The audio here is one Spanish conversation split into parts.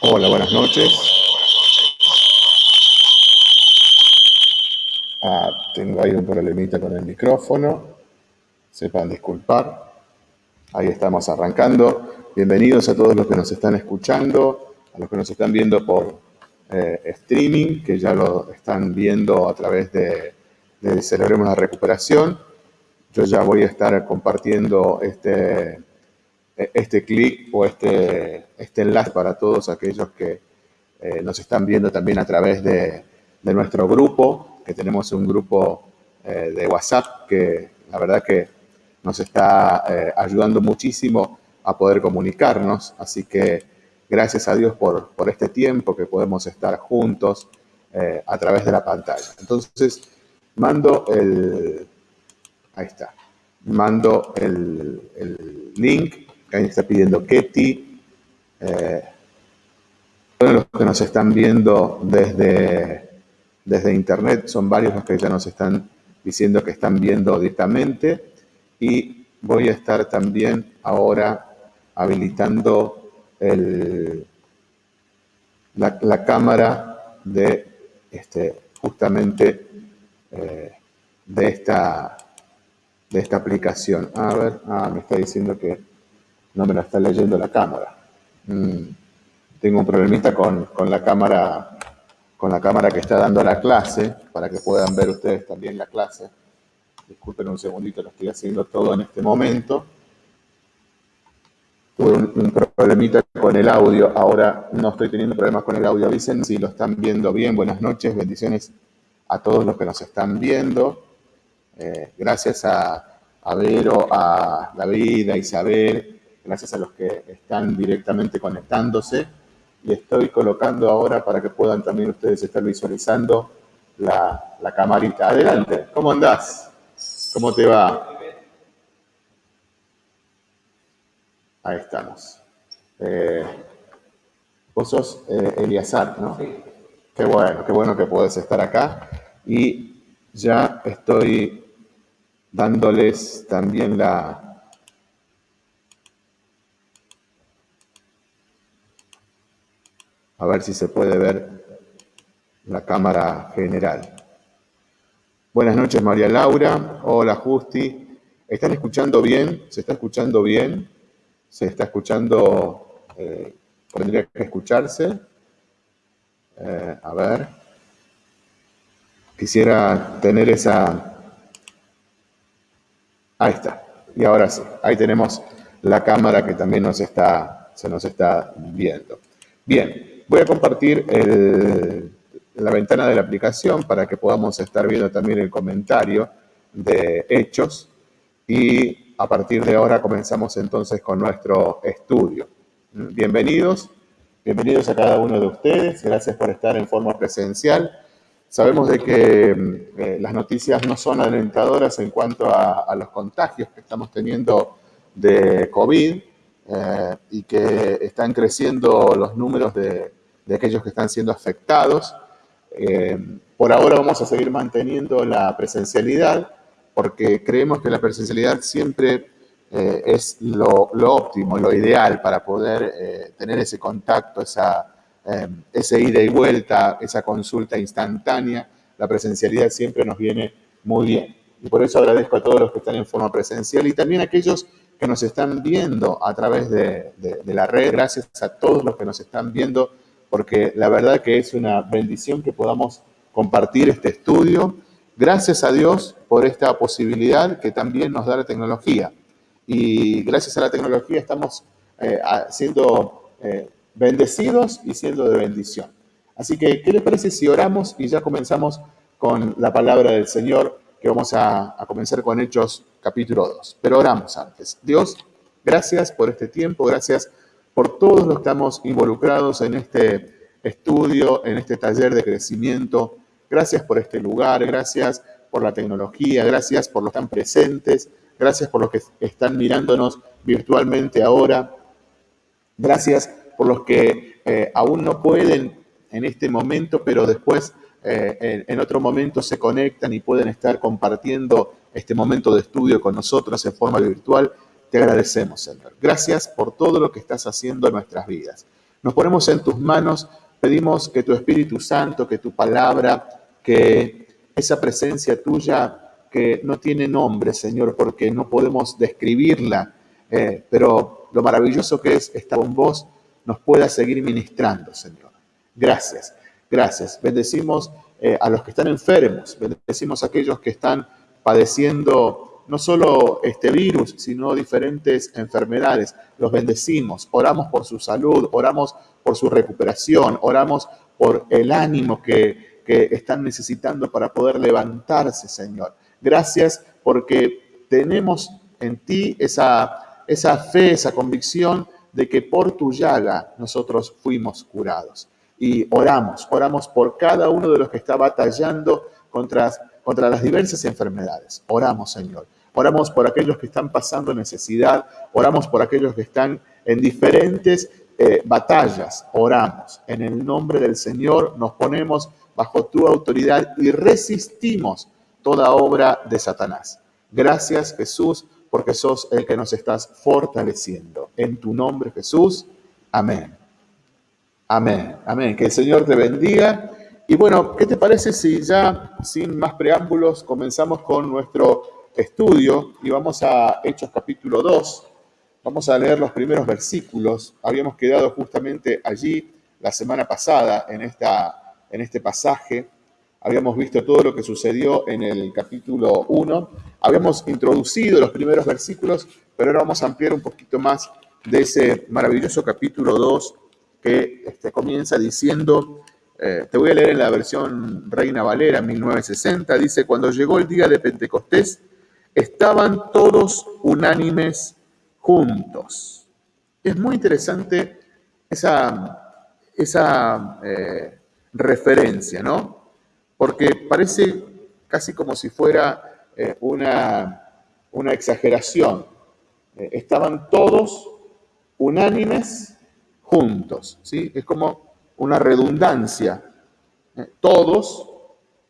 Hola, buenas noches. Ah, tengo ahí un problemita con el micrófono. Sepan disculpar. Ahí estamos arrancando. Bienvenidos a todos los que nos están escuchando, a los que nos están viendo por eh, streaming, que ya lo están viendo a través de, de Celebremos la Recuperación. Yo ya voy a estar compartiendo este, este clic o este, este enlace para todos aquellos que eh, nos están viendo también a través de, nuestro grupo, que tenemos un grupo eh, de WhatsApp que la verdad que nos está eh, ayudando muchísimo a poder comunicarnos. Así que gracias a Dios por, por este tiempo que podemos estar juntos a través de la pantalla. Entonces, mando el... Ahí está. Mando el, el link Ahí está pidiendo Ketty. Eh, los que nos están viendo desde, desde internet, son varios los que ya nos están diciendo que están viendo directamente. Y voy a estar también ahora habilitando el, la, la, cámara de este, justamente eh, de, esta, de esta aplicación. A ver, ah, me está diciendo que no me la está leyendo la cámara. Mm, tengo un problemita con, con, la cámara con la cámara que está dando la clase, para que puedan ver ustedes también la clase. Disculpen un segundito, lo estoy haciendo todo en este momento. Tuve un, problemita con el audio, ahora no estoy teniendo problemas con el audio. Avisen si lo están viendo bien. Buenas noches, bendiciones a todos los que nos están viendo. Eh, gracias a, a Vero, a David, a Isabel, gracias a los que están directamente conectándose. Y estoy colocando ahora para que puedan también ustedes estar visualizando la, la camarita. Adelante, ¿cómo andás? ¿Cómo te va? Ahí estamos. Eh, vos sos eh, Eliazar, ¿no? Sí. Qué bueno, qué bueno que puedes estar acá. Y ya estoy dándoles también la, A ver si se puede ver la cámara general. Buenas noches, María Laura. Hola, Justi. ¿Están escuchando bien? ¿Se está escuchando bien? ¿Se está escuchando? Eh, ¿Tendría que escucharse? Eh, a ver. Quisiera tener esa... Ahí está. Y ahora sí. Ahí tenemos la cámara que también nos está, se nos está viendo. Bien. Voy a compartir el, la ventana de la aplicación para que podamos estar viendo también el comentario de hechos y a partir de ahora comenzamos entonces con nuestro estudio. Bienvenidos, bienvenidos a cada uno de ustedes, gracias por estar en forma presencial. Sabemos de que eh, las noticias no son alentadoras en cuanto a, a los contagios que estamos teniendo de COVID eh, y que están creciendo los números de, de aquellos que están siendo afectados. Eh, por ahora vamos a seguir manteniendo la presencialidad porque creemos que la presencialidad siempre eh, es lo, lo, óptimo, lo ideal para poder eh, tener ese contacto, esa, ese ida y vuelta, esa consulta instantánea. La presencialidad siempre nos viene muy bien. Y por eso agradezco a todos los que están en forma presencial y también a aquellos que nos están viendo a través de, de la red. Gracias a todos los que nos están viendo porque la verdad que es una bendición que podamos compartir este estudio. Gracias a Dios por esta posibilidad que también nos da la tecnología. Y gracias a la tecnología estamos eh, siendo eh, bendecidos y siendo de bendición. Así que, ¿qué les parece si oramos y ya comenzamos con la palabra del Señor, que vamos a, a comenzar con Hechos capítulo 2? Pero oramos antes. Dios, gracias por este tiempo, gracias por todos los que estamos involucrados en este estudio, en este taller de crecimiento. Gracias por este lugar, gracias por la tecnología, gracias por los que están presentes, gracias por los que están mirándonos virtualmente ahora, gracias por los que eh, aún no pueden en este momento, pero después eh, en, en, otro momento se conectan y pueden estar compartiendo este momento de estudio con nosotros en forma virtual. Te agradecemos, Señor. Gracias por todo lo que estás haciendo en nuestras vidas. Nos ponemos en tus manos, pedimos que tu Espíritu Santo, que tu palabra, que esa presencia tuya que no tiene nombre, Señor, porque no podemos describirla, eh, pero lo maravilloso que es estar con vos, nos pueda seguir ministrando, Señor. Gracias, gracias. Bendecimos eh, a los que están enfermos, bendecimos a aquellos que están padeciendo no solo este virus, sino diferentes enfermedades. Los bendecimos, oramos por su salud, oramos por su recuperación, oramos por el ánimo que, están necesitando para poder levantarse, Señor. Gracias porque tenemos en ti esa, esa fe, esa convicción de que por tu llaga nosotros fuimos curados. Y oramos, oramos por cada uno de los que está batallando contra contra las diversas enfermedades. Oramos, Señor. Oramos por aquellos que están pasando necesidad, oramos por aquellos que están en diferentes eh, batallas. Oramos. En el nombre del Señor nos ponemos bajo tu autoridad y resistimos toda obra de Satanás. Gracias, Jesús, porque sos el que nos estás fortaleciendo. En tu nombre, Jesús. Amén. Amén. Amén. Que el Señor te bendiga y bueno, ¿qué te parece si ya sin más preámbulos comenzamos con nuestro estudio y vamos a Hechos capítulo 2? Vamos a leer los primeros versículos. Habíamos quedado justamente allí la semana pasada en, esta, en este pasaje. Habíamos visto todo lo que sucedió en el capítulo 1. Habíamos introducido los primeros versículos, pero ahora vamos a ampliar un poquito más de ese maravilloso capítulo 2 que este, comienza diciendo eh, te voy a leer en la versión Reina Valera 1960. Dice, cuando llegó el día de Pentecostés, estaban todos unánimes juntos. Es muy interesante esa, esa eh, referencia, ¿no? Porque parece casi como si fuera eh, una, una, exageración. estaban todos unánimes juntos, ¿sí? Es como una redundancia. Eh, todos,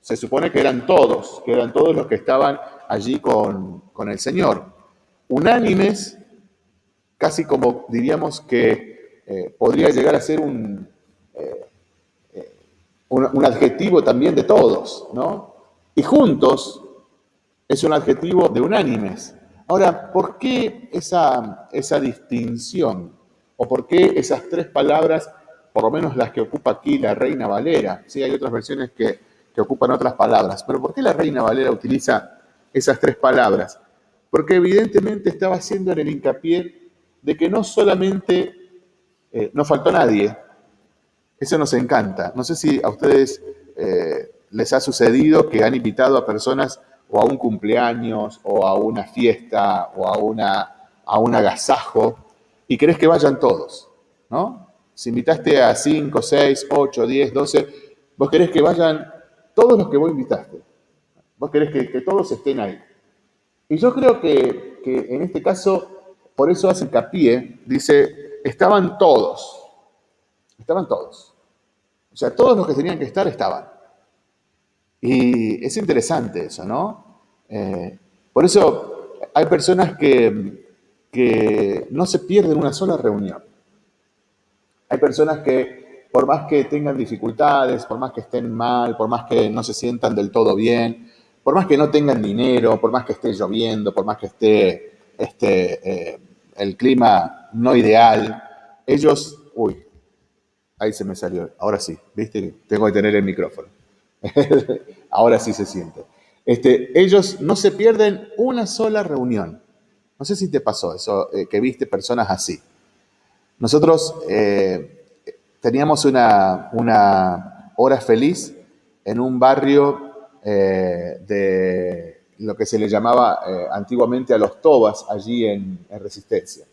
se supone que eran todos, que eran todos los que estaban allí con, el Señor. Unánimes, casi como diríamos que eh, podría llegar a ser un, eh, un, adjetivo también de todos, ¿no? Y juntos es un adjetivo de unánimes. Ahora, ¿por qué esa, esa distinción? ¿O por qué esas tres palabras por lo menos las que ocupa aquí la Reina Valera. Sí, hay otras versiones que, ocupan otras palabras. Pero ¿por qué la Reina Valera utiliza esas tres palabras? Porque evidentemente estaba haciendo en el hincapié de que no solamente eh, no faltó nadie, eso nos encanta. No sé si a ustedes eh, les ha sucedido que han invitado a personas o a un cumpleaños o a una fiesta o a, una, a un agasajo y querés que vayan todos, ¿no? Si invitaste a 5, 6, 8, 10, 12, vos querés que vayan todos los que vos invitaste. Vos querés que, todos estén ahí. Y yo creo que, en este caso, por eso hace hincapié, dice, estaban todos. Estaban todos. O sea, todos los que tenían que estar estaban. Y es interesante eso, ¿no? Eh, por eso hay personas que, que no se pierden una sola reunión. Hay personas que por más que tengan dificultades, por más que estén mal, por más que no se sientan del todo bien, por más que no tengan dinero, por más que esté lloviendo, por más que esté este, eh, el clima no ideal, ellos, uy, ahí se me salió, ahora sí, viste, tengo que tener el micrófono. ahora sí se siente. Este, ellos no se pierden una sola reunión. No sé si te pasó eso, eh, que viste personas así. Nosotros eh, teníamos una, hora feliz en un barrio eh, de lo que se le llamaba eh, antiguamente a los Tobas, allí en, Resistencia.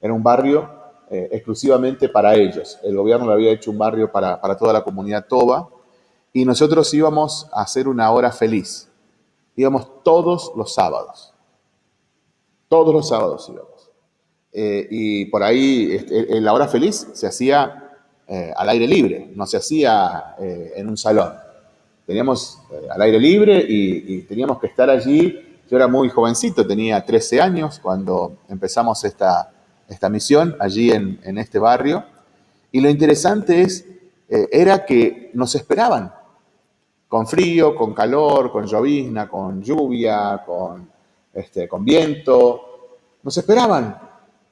Era un barrio exclusivamente para ellos. El gobierno le había hecho un barrio para, para toda la comunidad Toba y nosotros íbamos a hacer una hora feliz. Íbamos todos los sábados. Todos los sábados íbamos. Eh, y por ahí este, la hora feliz se hacía eh, al aire libre, no se hacía eh, en un salón. Teníamos al aire libre y, teníamos que estar allí. Yo era muy jovencito, tenía 13 años cuando empezamos esta, esta misión allí en, en este barrio. Y lo interesante es, eh, era que nos esperaban, con frío, con calor, con llovizna, con lluvia, con, este, con viento, nos esperaban.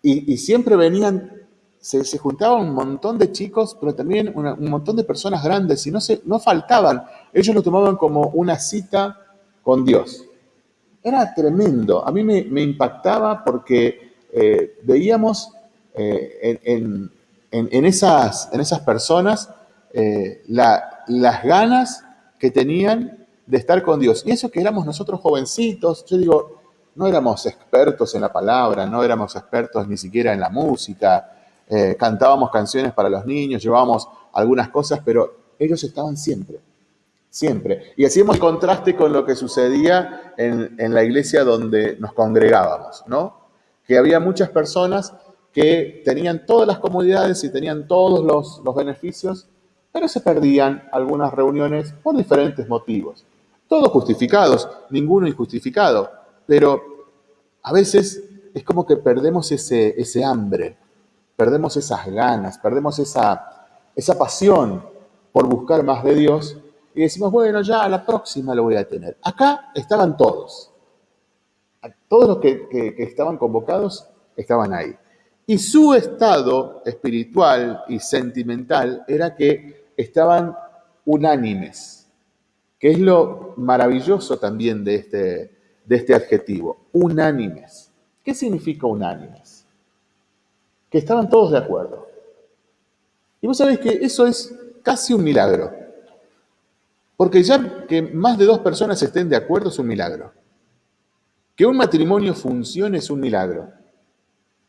Y, siempre venían, se, se, juntaban un montón de chicos, pero también un montón de personas grandes, y no, se, no faltaban. Ellos lo tomaban como una cita con Dios. Era tremendo. A mí me, impactaba porque eh, veíamos eh, en, esas, personas eh, las ganas que tenían de estar con Dios. Y eso que éramos nosotros jovencitos, yo digo, no éramos expertos en la palabra, no éramos expertos ni siquiera en la música, cantábamos canciones para los niños, llevábamos algunas cosas, pero ellos estaban siempre siempre. Y hacíamos contraste con lo que sucedía en, la iglesia donde nos congregábamos, ¿no? Que había muchas personas que tenían todas las comodidades y tenían todos los, los beneficios, pero se perdían algunas reuniones por diferentes motivos. Todos justificados, ninguno injustificado, pero a veces es como que perdemos ese, ese hambre, perdemos esas ganas, perdemos esa, esa pasión por buscar más de Dios y decimos, bueno, ya a la próxima lo voy a tener. Acá estaban todos. Todos los que, estaban convocados estaban ahí. Y su estado espiritual y sentimental era que estaban unánimes, que es lo maravilloso también de este, de este adjetivo, unánimes. ¿Qué significa unánimes? Que estaban todos de acuerdo. Y vos sabés que eso es casi un milagro. Porque ya que más de dos personas estén de acuerdo es un milagro. Que un matrimonio funcione es un milagro.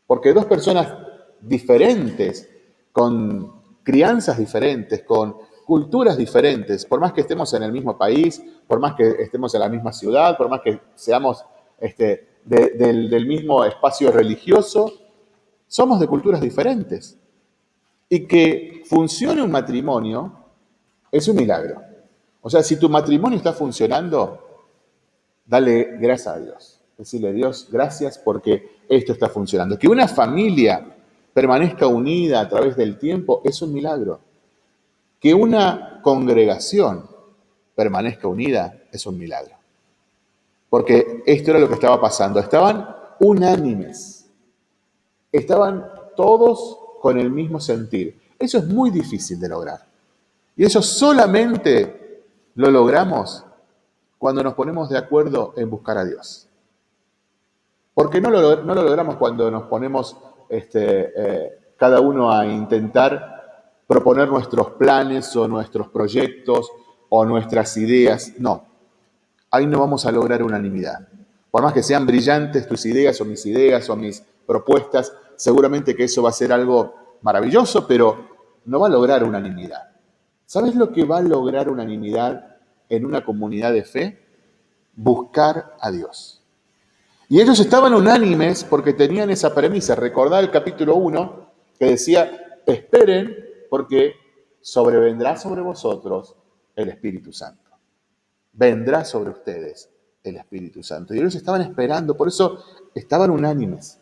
Porque dos personas diferentes, con crianzas diferentes, con culturas diferentes, por más que estemos en el mismo país, por más que estemos en la misma ciudad, por más que seamos este, del, del mismo espacio religioso, somos de culturas diferentes. Y que funcione un matrimonio es un milagro. O sea, si tu matrimonio está funcionando, dale gracias a Dios. Decirle, Dios, gracias porque esto está funcionando. Que una familia permanezca unida a través del tiempo es un milagro. Que una congregación permanezca unida es un milagro. Porque esto era lo que estaba pasando. Estaban unánimes. Estaban todos con el mismo sentir. Eso es muy difícil de lograr. Y eso solamente lo logramos cuando nos ponemos de acuerdo en buscar a Dios. Porque no lo, logramos cuando nos ponemos este, eh, cada uno a intentar proponer nuestros planes o nuestros proyectos o nuestras ideas. No, ahí no vamos a lograr unanimidad. Por más que sean brillantes tus ideas o mis ideas o mis propuestas, seguramente que eso va a ser algo maravilloso, pero no va a lograr unanimidad. ¿Sabes lo que va a lograr unanimidad en una comunidad de fe? Buscar a Dios. Y ellos estaban unánimes porque tenían esa premisa. Recordad el capítulo 1 que decía, esperen porque sobrevendrá sobre vosotros el Espíritu Santo. Vendrá sobre ustedes el Espíritu Santo. Y ellos estaban esperando, por eso estaban unánimes.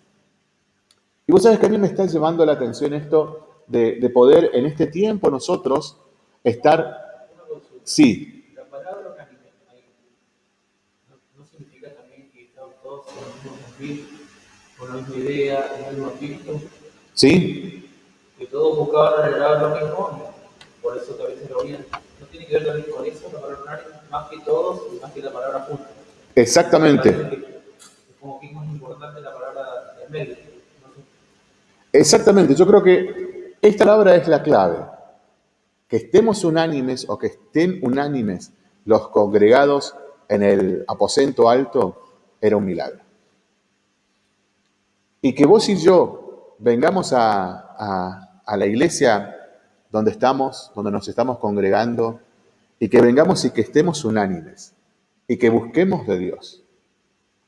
Y vos sabés que a mí me está llevando la atención esto de, de poder en este tiempo nosotros Estar, sí. Con el mismo espíritu, con la misma idea, el mismo espíritu. Sí. Que todos buscaban arreglar lo mismo, por eso que a veces lo oían. No tiene que ver también con eso, la palabra más que todos y más que la palabra juntos. Exactamente. Es como que es más importante la palabra del medio. Exactamente, yo creo que esta palabra es la clave que estemos unánimes o que estén unánimes los congregados en el aposento alto era un milagro. Y que vos y yo vengamos a, la iglesia donde estamos, donde nos estamos congregando, y que vengamos y que estemos unánimes, y que busquemos de Dios,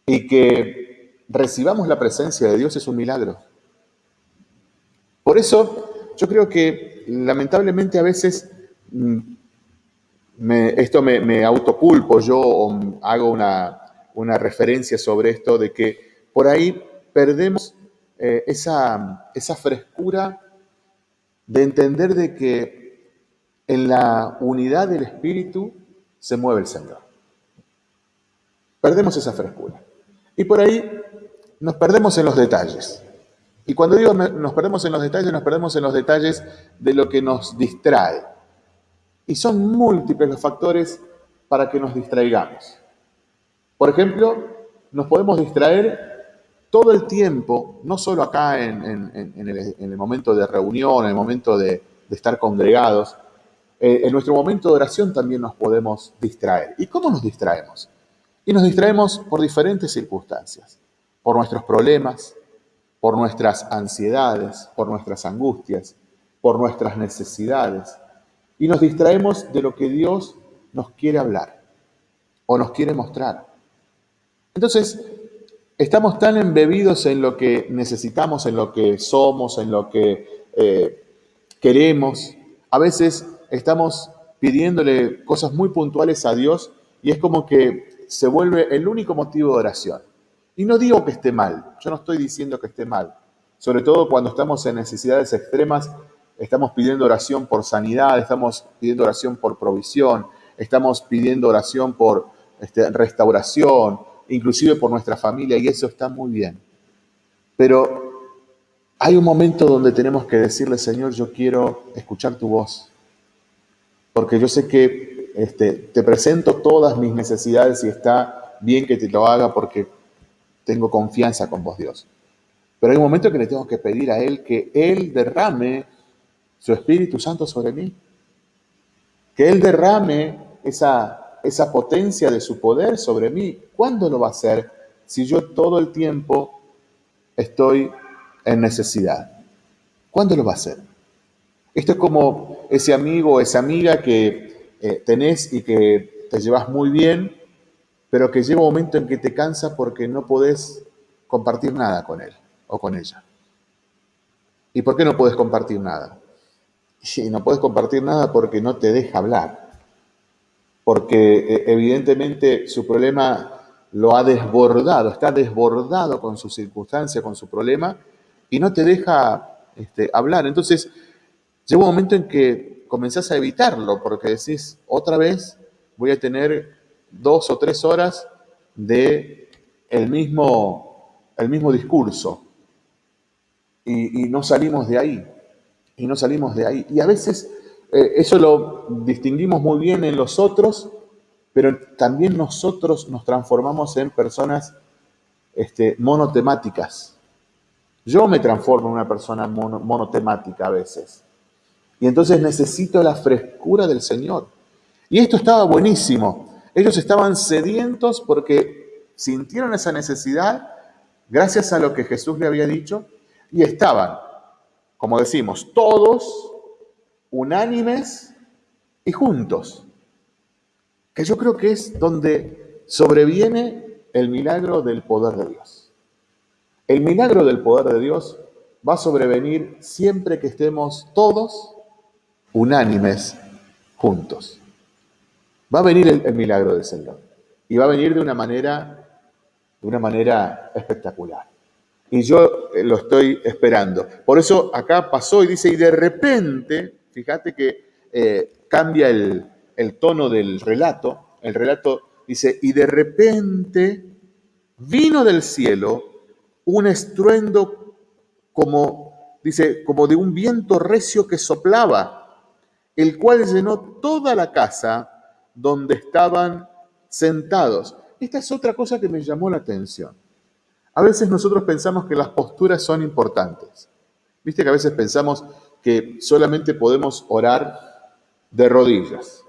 y que recibamos la presencia de Dios es un milagro. Por eso yo creo que lamentablemente a veces mm, esto me, autoculpo yo hago una, referencia sobre esto de que por ahí perdemos eh, esa, esa frescura de entender de que en la unidad del Espíritu se mueve el Señor. Perdemos esa frescura. Y por ahí nos perdemos en los detalles. Y cuando digo nos perdemos en los detalles, nos perdemos en los detalles de lo que nos distrae. Y son múltiples los factores para que nos distraigamos. Por ejemplo, nos podemos distraer todo el tiempo, no solo acá en, el, momento de reunión, en el momento de, estar congregados, eh, en nuestro momento de oración también nos podemos distraer. ¿Y cómo nos distraemos? Y nos distraemos por diferentes circunstancias, por nuestros problemas, por nuestras ansiedades, por nuestras angustias, por nuestras necesidades. Y nos distraemos de lo que Dios nos quiere hablar o nos quiere mostrar. Entonces, estamos tan embebidos en lo que necesitamos, en lo que somos, en lo que eh, queremos. A veces estamos pidiéndole cosas muy puntuales a Dios y es como que se vuelve el único motivo de oración. Y no digo que esté mal, yo no estoy diciendo que esté mal. Sobre todo cuando estamos en necesidades extremas, estamos pidiendo oración por sanidad, estamos pidiendo oración por provisión, estamos pidiendo oración por este, restauración, inclusive por nuestra familia, y eso está muy bien. Pero hay un momento donde tenemos que decirle, Señor, yo quiero escuchar tu voz, porque yo sé que este, te presento todas mis necesidades y está bien que te lo haga porque tengo confianza con vos, Dios. Pero hay un momento que le tengo que pedir a Él que Él derrame su Espíritu Santo sobre mí, que Él derrame esa esa potencia de su poder sobre mí. ¿Cuándo lo va a hacer si yo todo el tiempo estoy en necesidad? ¿Cuándo lo va a hacer? Esto es como ese amigo o esa amiga que eh, tenés y que te llevas muy bien, pero que llega un momento en que te cansa porque no podés compartir nada con él o con ella. ¿Y por qué no puedes compartir nada? Y no puedes compartir nada porque no te deja hablar porque eh, evidentemente su problema lo ha desbordado, está desbordado con su circunstancia, con su problema, y no te deja este, hablar. Entonces, llega un momento en que comenzás a evitarlo, porque decís, otra vez voy a tener dos o tres horas de el mismo, el mismo discurso. Y, no salimos de ahí. Y no salimos de ahí. Y a veces eh, eso lo distinguimos muy bien en los otros, pero también nosotros nos transformamos en personas este, monotemáticas. Yo me transformo en una persona monotemática a veces. Y entonces necesito la frescura del Señor. Y esto estaba buenísimo. Ellos estaban sedientos porque sintieron esa necesidad gracias a lo que Jesús le había dicho y estaban, como decimos, todos unánimes y juntos. Que yo creo que es donde sobreviene el milagro del poder de Dios. El milagro del poder de Dios va a sobrevenir siempre que estemos todos unánimes juntos. Va a venir el, milagro del Señor y va a venir de una manera, de una manera espectacular. Y yo eh, lo estoy esperando. Por eso acá pasó y dice, y de repente Fíjate que eh, cambia el, tono del relato. El relato dice, y de repente vino del cielo un estruendo como, dice, como de un viento recio que soplaba, el cual llenó toda la casa donde estaban sentados. Esta es otra cosa que me llamó la atención. A veces nosotros pensamos que las posturas son importantes. Viste que a veces pensamos, que solamente podemos orar de rodillas.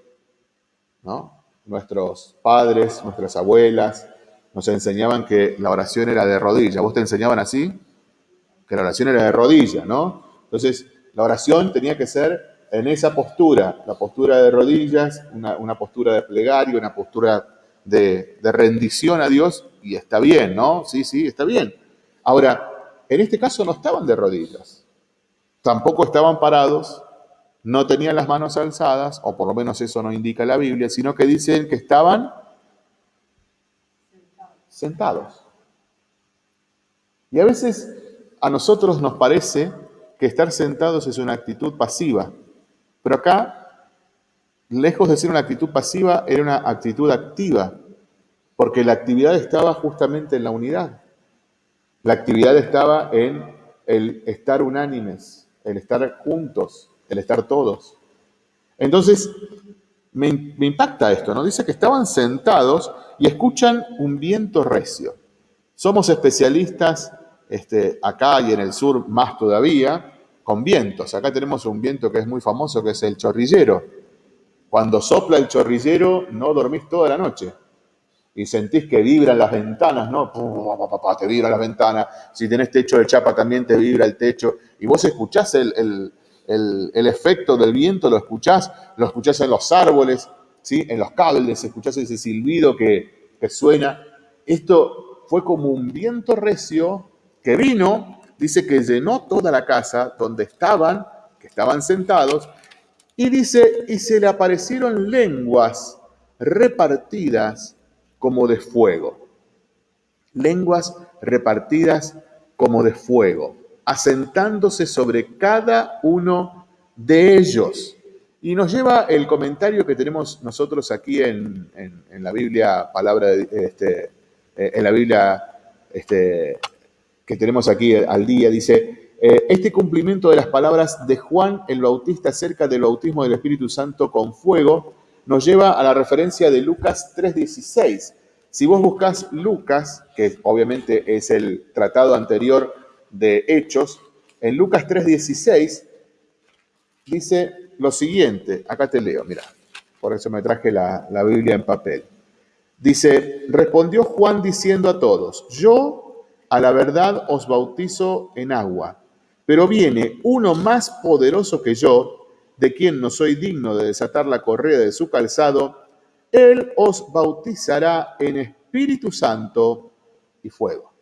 ¿no? Nuestros padres, nuestras abuelas nos enseñaban que la oración era de rodillas. ¿Vos te enseñaban así? Que la oración era de rodillas, ¿no? Entonces, la oración tenía que ser en esa postura, la postura de rodillas, una, postura de plegaria, una postura de, de, rendición a Dios, y está bien, ¿no? Sí, sí, está bien. Ahora, en este caso no estaban de rodillas, Tampoco estaban parados, no tenían las manos alzadas, o por lo menos eso no indica la Biblia, sino que dicen que estaban sentados. Y a veces a nosotros nos parece que estar sentados es una actitud pasiva. Pero acá, lejos de ser una actitud pasiva, era una actitud activa, porque la actividad estaba justamente en la unidad. La actividad estaba en el estar unánimes, el estar juntos, el estar todos. Entonces, me, impacta esto, ¿no? Dice que estaban sentados y escuchan un viento recio. Somos especialistas este, acá y en el sur más todavía con vientos. Acá tenemos un viento que es muy famoso, que es el chorrillero. Cuando sopla el chorrillero, no dormís toda la noche. Y sentís que vibran las ventanas, ¿no? Te vibra las ventanas. Si tenés techo de chapa, también te vibra el techo. Y vos escuchás el, efecto del viento, lo escuchás, lo escuchás en los árboles, ¿sí? en los cables, escuchás ese silbido que, que suena. Esto fue como un viento recio que vino dice que llenó toda la casa donde estaban, que estaban sentados, y dice, y se le aparecieron lenguas repartidas como de fuego. Lenguas repartidas como de fuego, asentándose sobre cada uno de ellos. Y nos lleva el comentario que tenemos nosotros aquí en, la Biblia, palabra este, eh, en la Biblia este, que tenemos aquí al día, dice, eh, este cumplimiento de las palabras de Juan el Bautista acerca del bautismo del Espíritu Santo con fuego nos lleva a la referencia de Lucas 3:16. Si vos buscas Lucas, que obviamente es el tratado anterior de Hechos, en Lucas 3:16 dice lo siguiente, acá te leo, mira, por eso me traje la, la Biblia en papel. Dice, respondió Juan diciendo a todos, yo a la verdad os bautizo en agua, pero viene uno más poderoso que yo, de quien no soy digno de desatar la correa de su calzado, él os bautizará en Espíritu Santo y fuego.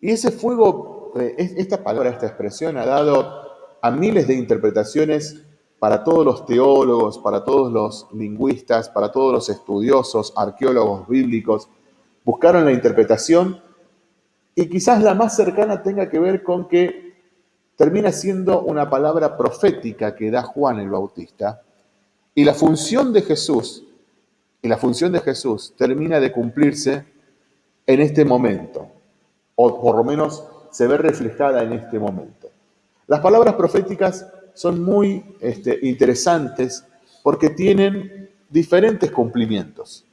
Y ese fuego, eh, esta palabra, esta expresión ha dado a miles de interpretaciones para todos los teólogos, para todos los lingüistas, para todos los estudiosos, arqueólogos bíblicos, buscaron la interpretación y quizás la más cercana tenga que ver con que termina siendo una palabra profética que da Juan el Bautista y la función de Jesús y la función de Jesús termina de cumplirse en este momento o por lo menos se ve reflejada en este momento. Las palabras proféticas son muy este, interesantes porque tienen diferentes cumplimientos.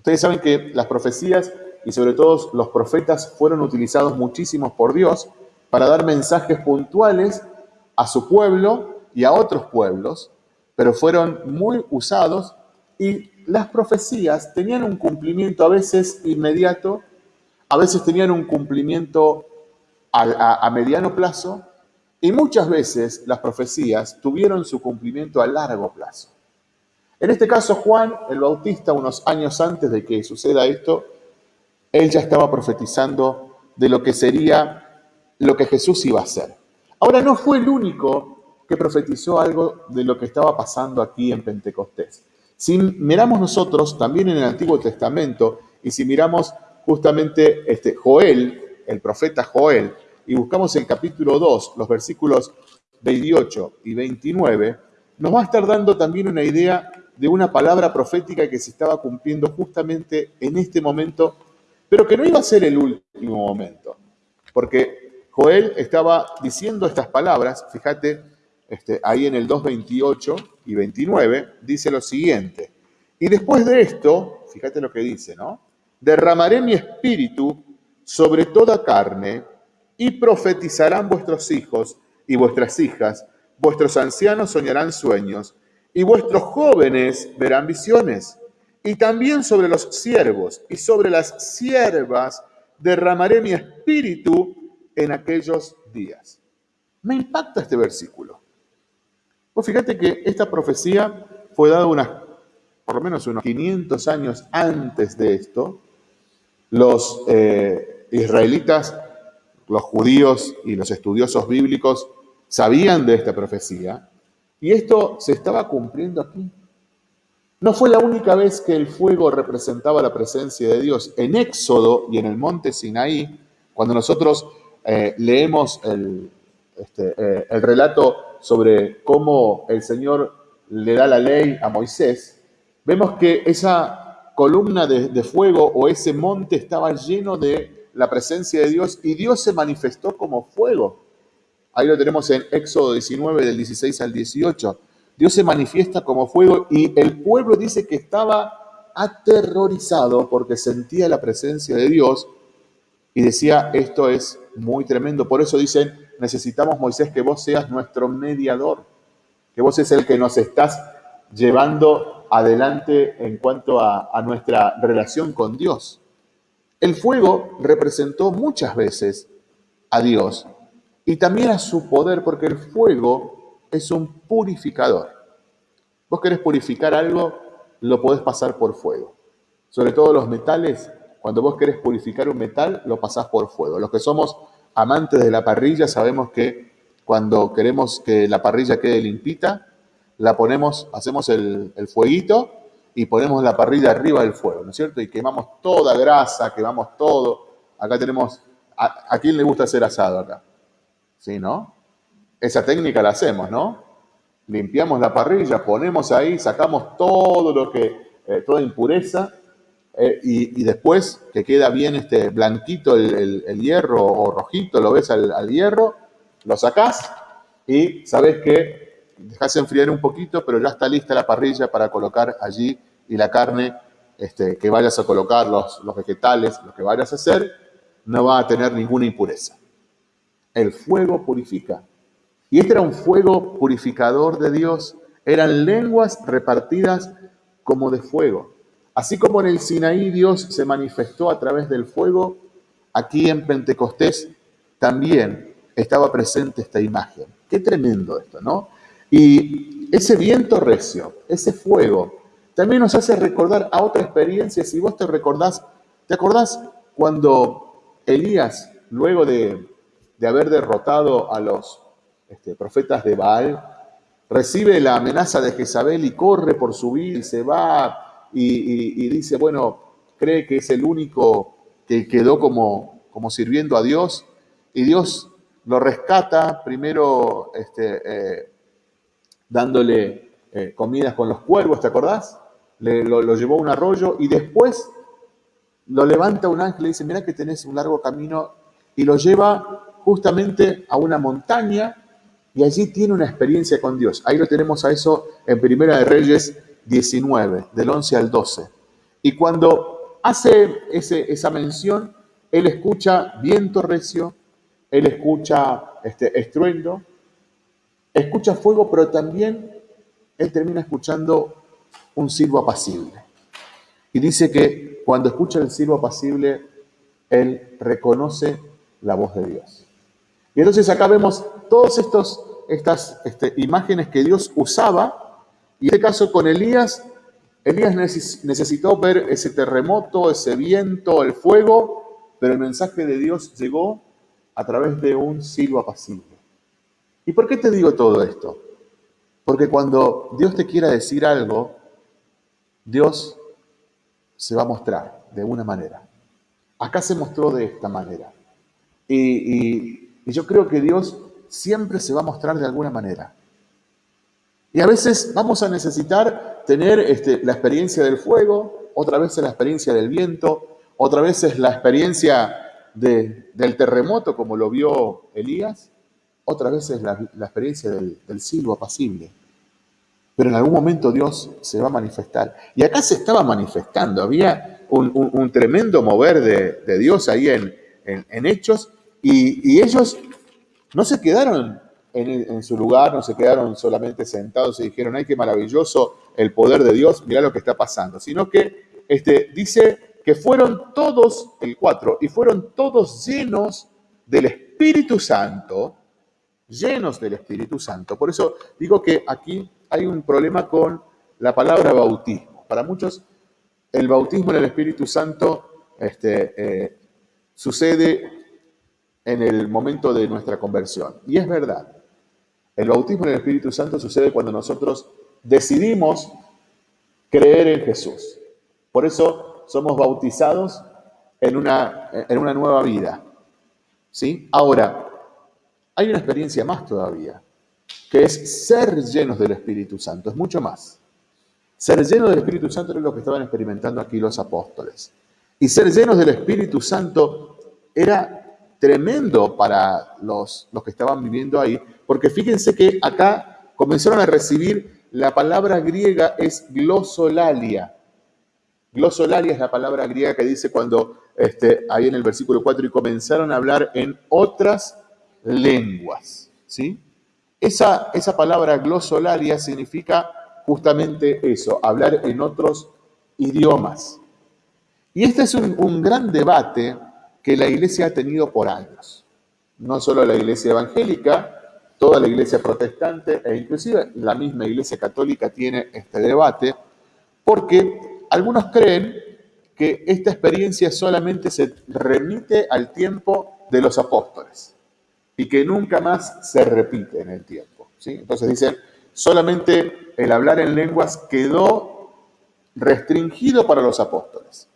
Ustedes saben que las profecías y sobre todo los profetas fueron utilizados muchísimos por Dios para dar mensajes puntuales a su pueblo y a otros pueblos, pero fueron muy usados y las profecías tenían un cumplimiento a veces inmediato, a veces tenían un cumplimiento a, a mediano plazo y muchas veces las profecías tuvieron su cumplimiento a largo plazo. En este caso, Juan el Bautista, unos años antes de que suceda esto, él ya estaba profetizando de lo que sería lo que Jesús iba a hacer. Ahora, no fue el único que profetizó algo de lo que estaba pasando aquí en Pentecostés. Si miramos nosotros también en el Antiguo Testamento y si miramos justamente este Joel, el profeta Joel, y buscamos el capítulo 2, los versículos 28 y 29, nos va a estar dando también una idea de una palabra profética que se estaba cumpliendo justamente en este momento, pero que no iba a ser el último momento, porque Joel estaba diciendo estas palabras, fíjate, este, ahí en el 2.28 y 29, dice lo siguiente, y después de esto, fíjate lo que dice, ¿no? Derramaré mi espíritu sobre toda carne y profetizarán vuestros hijos y vuestras hijas, vuestros ancianos soñarán sueños y vuestros jóvenes verán visiones. Y también sobre los siervos y sobre las siervas derramaré mi espíritu en aquellos días. Me impacta este versículo. Pues fíjate que esta profecía fue dada unas, por lo menos unos 500 años antes de esto. Los eh, israelitas, los judíos y los estudiosos bíblicos sabían de esta profecía y esto se estaba cumpliendo aquí. No fue la única vez que el fuego representaba la presencia de Dios. En Éxodo y en el monte Sinaí, cuando nosotros eh, leemos este, eh, el relato sobre cómo el Señor le da la ley a Moisés, vemos que esa columna de, fuego o ese monte estaba lleno de la presencia de Dios y Dios se manifestó como fuego. Ahí lo tenemos en Éxodo 19 del 16 al 18. Dios se manifiesta como fuego y el pueblo dice que estaba aterrorizado porque sentía la presencia de Dios y decía, esto es muy tremendo. Por eso dicen, necesitamos, Moisés, que vos seas nuestro mediador, que vos es el que nos estás llevando adelante en cuanto a, a nuestra relación con Dios. El fuego representó muchas veces a Dios y también a su poder, porque el fuego es un purificador. Vos querés purificar algo, lo podés pasar por fuego. Sobre todo los metales, cuando vos querés purificar un metal, lo pasás por fuego. Los que somos amantes de la parrilla sabemos que cuando queremos que la parrilla quede limpita, la ponemos, hacemos el, fueguito y ponemos la parrilla arriba del fuego, ¿no es cierto? Y quemamos toda grasa, quemamos todo. Acá tenemos, ¿a, a quién le gusta hacer asado acá? ¿Sí, no? Esa técnica la hacemos, ¿no? Limpiamos la parrilla, ponemos ahí, sacamos todo lo que, eh, toda impureza eh, y, después que queda bien este blanquito el, hierro o rojito, lo ves al, hierro, lo sacás y sabes que dejas enfriar un poquito, pero ya está lista la parrilla para colocar allí y la carne este, que vayas a colocar, los, los vegetales, lo que vayas a hacer, no va a tener ninguna impureza. El fuego purifica. Y este era un fuego purificador de Dios. Eran lenguas repartidas como de fuego. Así como en el Sinaí Dios se manifestó a través del fuego, aquí en Pentecostés también estaba presente esta imagen. Qué tremendo esto, ¿no? Y ese viento recio, ese fuego, también nos hace recordar a otra experiencia. Si vos te recordás, ¿te acordás cuando Elías, luego de de haber derrotado a los este, profetas de Baal, recibe la amenaza de Jezabel y corre por su vida y se va y, dice, bueno, cree que es el único que quedó como, como sirviendo a Dios y Dios lo rescata primero este, eh, dándole eh, comidas con los cuervos, ¿te acordás? Le, lo, llevó a un arroyo y después lo levanta un ángel y dice, mira que tenés un largo camino y lo lleva justamente a una montaña y allí tiene una experiencia con Dios. Ahí lo tenemos a eso en Primera de Reyes 19, del 11 al 12. Y cuando hace ese, esa mención, él escucha viento recio, él escucha este, estruendo, escucha fuego, pero también él termina escuchando un silbo apacible. Y dice que cuando escucha el silbo apacible, él reconoce la voz de Dios. Entonces acá vemos todas estas este, imágenes que Dios usaba, y en este caso con Elías, Elías necesitó ver ese terremoto, ese viento, el fuego, pero el mensaje de Dios llegó a través de un silbo apacible. ¿Y por qué te digo todo esto? Porque cuando Dios te quiera decir algo, Dios se va a mostrar de una manera. Acá se mostró de esta manera. y, y yo creo que Dios siempre se va a mostrar de alguna manera. Y a veces vamos a necesitar tener este, la experiencia del fuego, otra vez la experiencia del viento, otra vez es la experiencia del terremoto como lo vio Elías, otra vez es la, experiencia del, silbo apacible. Pero en algún momento Dios se va a manifestar. Y acá se estaba manifestando, había un, tremendo mover de, Dios ahí en Hechos, y, ellos no se quedaron en, su lugar, no se quedaron solamente sentados y dijeron, ay, qué maravilloso el poder de Dios, mira lo que está pasando, sino que este, dice que fueron todos, el 4, y fueron todos llenos del Espíritu Santo, llenos del Espíritu Santo. Por eso digo que aquí hay un problema con la palabra bautismo. Para muchos, el bautismo en el Espíritu Santo este, eh, sucede en el momento de nuestra conversión. Y es verdad, el bautismo en el Espíritu Santo sucede cuando nosotros decidimos creer en Jesús. Por eso somos bautizados en una, en una nueva vida. ¿Sí? Ahora, hay una experiencia más todavía, que es ser llenos del Espíritu Santo, es mucho más. Ser llenos del Espíritu Santo es lo que estaban experimentando aquí los apóstoles. Y ser llenos del Espíritu Santo era tremendo para los, los que estaban viviendo ahí, porque fíjense que acá comenzaron a recibir la palabra griega es glosolalia. Glosolalia es la palabra griega que dice cuando, este, ahí en el versículo 4, y comenzaron a hablar en otras lenguas. ¿sí? Esa, esa palabra glosolaria significa justamente eso, hablar en otros idiomas. Y este es un, un gran debate que la iglesia ha tenido por años. No solo la iglesia evangélica, toda la iglesia protestante e inclusive la misma iglesia católica tiene este debate, porque algunos creen que esta experiencia solamente se remite al tiempo de los apóstoles y que nunca más se repite en el tiempo. ¿sí? Entonces dicen, solamente el hablar en lenguas quedó restringido para los apóstoles.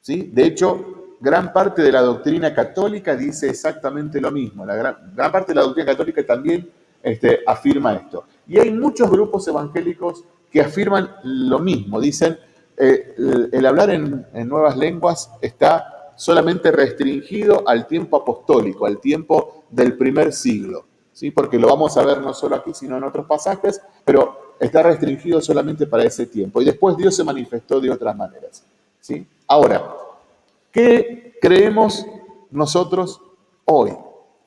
¿sí? De hecho, gran parte de la doctrina católica dice exactamente lo mismo. La gran, parte de la doctrina católica también este, afirma esto. Y hay muchos grupos evangélicos que afirman lo mismo. Dicen, eh, el, hablar en, en nuevas lenguas está solamente restringido al tiempo apostólico, al tiempo del primer siglo, ¿sí? porque lo vamos a ver no solo aquí, sino en otros pasajes, pero está restringido solamente para ese tiempo. Y después Dios se manifestó de otras maneras. ¿sí? Ahora, ¿qué creemos nosotros hoy?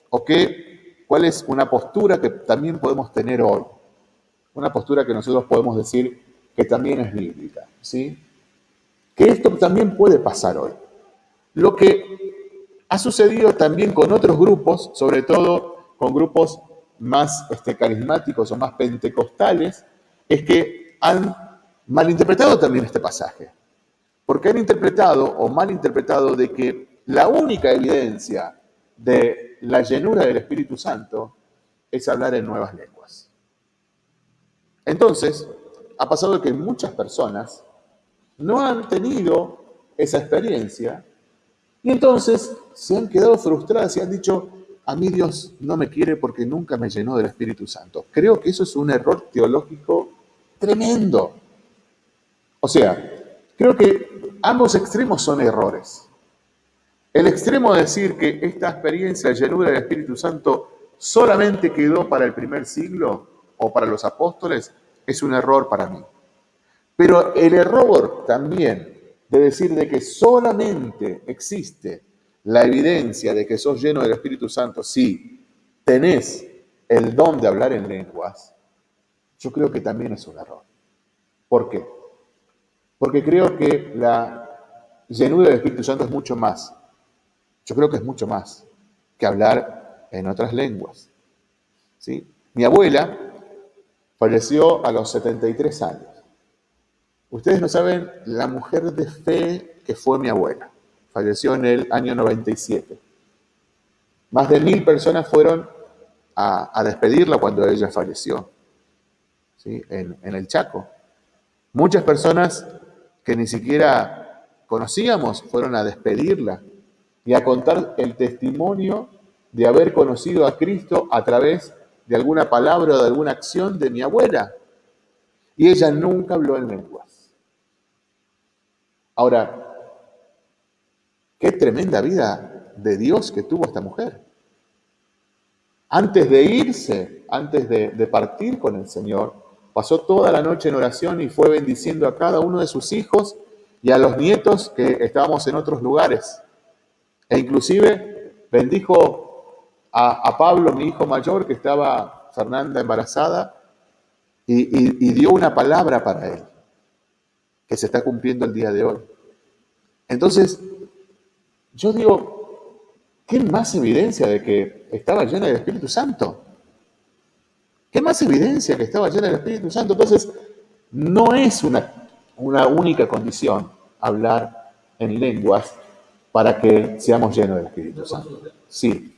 ¿O qué, cuál es una postura que también podemos tener hoy? Una postura que nosotros podemos decir que también es bíblica. ¿sí? Que esto también puede pasar hoy. Lo que ha sucedido también con otros grupos, sobre todo con grupos más este, carismáticos o más pentecostales, es que han malinterpretado también este pasaje. Porque han interpretado o malinterpretado de que la única evidencia de la llenura del Espíritu Santo es hablar en nuevas lenguas. Entonces, ha pasado que muchas personas no han tenido esa experiencia y entonces se han quedado frustradas y han dicho, a mí Dios no me quiere porque nunca me llenó del Espíritu Santo. Creo que eso es un error teológico tremendo. O sea, creo que ambos extremos son errores. El extremo de decir que esta experiencia de llenura del Espíritu Santo solamente quedó para el primer siglo o para los apóstoles es un error para mí. Pero el error también de decir de que solamente existe la evidencia de que sos lleno del Espíritu Santo si tenés el don de hablar en lenguas, yo creo que también es un error. ¿Por qué? Porque creo que la llenura del Espíritu Santo es mucho más. Yo creo que es mucho más que hablar en otras lenguas. Mi abuela falleció a los 73 años. Ustedes no saben la mujer de fe que fue mi abuela. Falleció en el año 97. Más de mil personas fueron a, despedirla cuando ella falleció, en el Chaco. Muchas personas que ni siquiera conocíamos fueron a despedirla y a contar el testimonio de haber conocido a Cristo a través de alguna palabra o de alguna acción de mi abuela. Y ella nunca habló en lenguas. Ahora, qué tremenda vida de Dios que tuvo esta mujer. Antes de irse, antes de, partir con el Señor, pasó toda la noche en oración y fue bendiciendo a cada uno de sus hijos y a los nietos que estábamos en otros lugares. E inclusive bendijo a, Pablo, mi hijo mayor, que estaba Fernanda embarazada, y dio una palabra para él que se está cumpliendo el día de hoy. Entonces, yo digo, ¿qué más evidencia de que estaba llena del Espíritu Santo? ¿Qué más evidencia que estaba llena del Espíritu Santo? Entonces, no es una, una única condición hablar en lenguas para que seamos llenos del Espíritu Santo. Sí.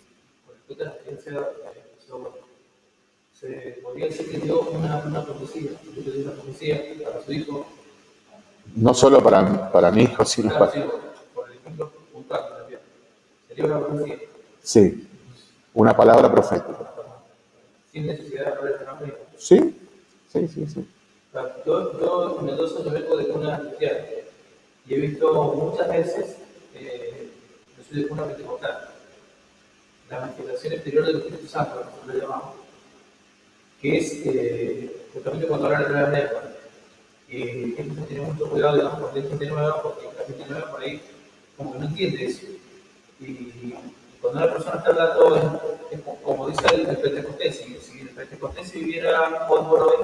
Se podría decir que dio una, profecía, una profecía para su hijo no solo para, para mi hijo, sino para... Sí, una palabra profética. Sin necesidad de hablar el Sí, sí, sí, sí. Yo, yo en Mendoza yo vengo de una cristiana y he visto muchas veces, eh, yo soy de una pentecostal, la manifestación exterior del Espíritu Santo, como lo llamamos, que es eh, justamente cuando hablan de la lengua. Y hay que tener mucho cuidado, digamos, porque hay gente nueva, porque la gente nueva por ahí como que no entiende eso. Y cuando una persona está hablando, como dice el, el Pentecostés, si, el Pentecostés viviera hoy por hoy,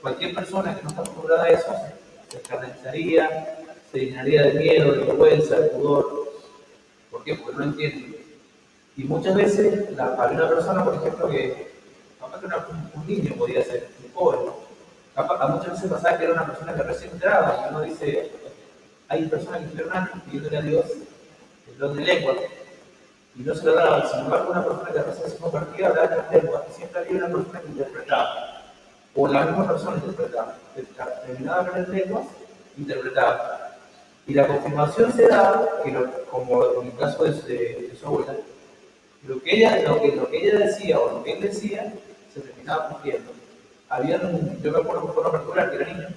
cualquier persona que no está acostumbrada a eso se escandalizaría, se llenaría de miedo, de vergüenza, de pudor. ¿Por qué? Porque no entiende. Y muchas veces la, había una persona, por ejemplo, que capaz que un, niño podía ser, un joven, capaz, muchas veces pasaba que era una persona que recién entraba, y uno dice, hay personas que estuvieron años pidiéndole a Dios el don de lengua, y no se lo daba. Sin embargo, una persona que recién se convertía hablaba las lenguas, y siempre había una persona que interpretaba. O la misma persona interpretaba. Terminaba con las lenguas, interpretaba. Y la confirmación se da, que como en el caso de, de, de, su abuela, lo que, ella, lo, que, lo que ella decía o lo que él decía se terminaba cumpliendo. Había un, yo me acuerdo por particular que era niño,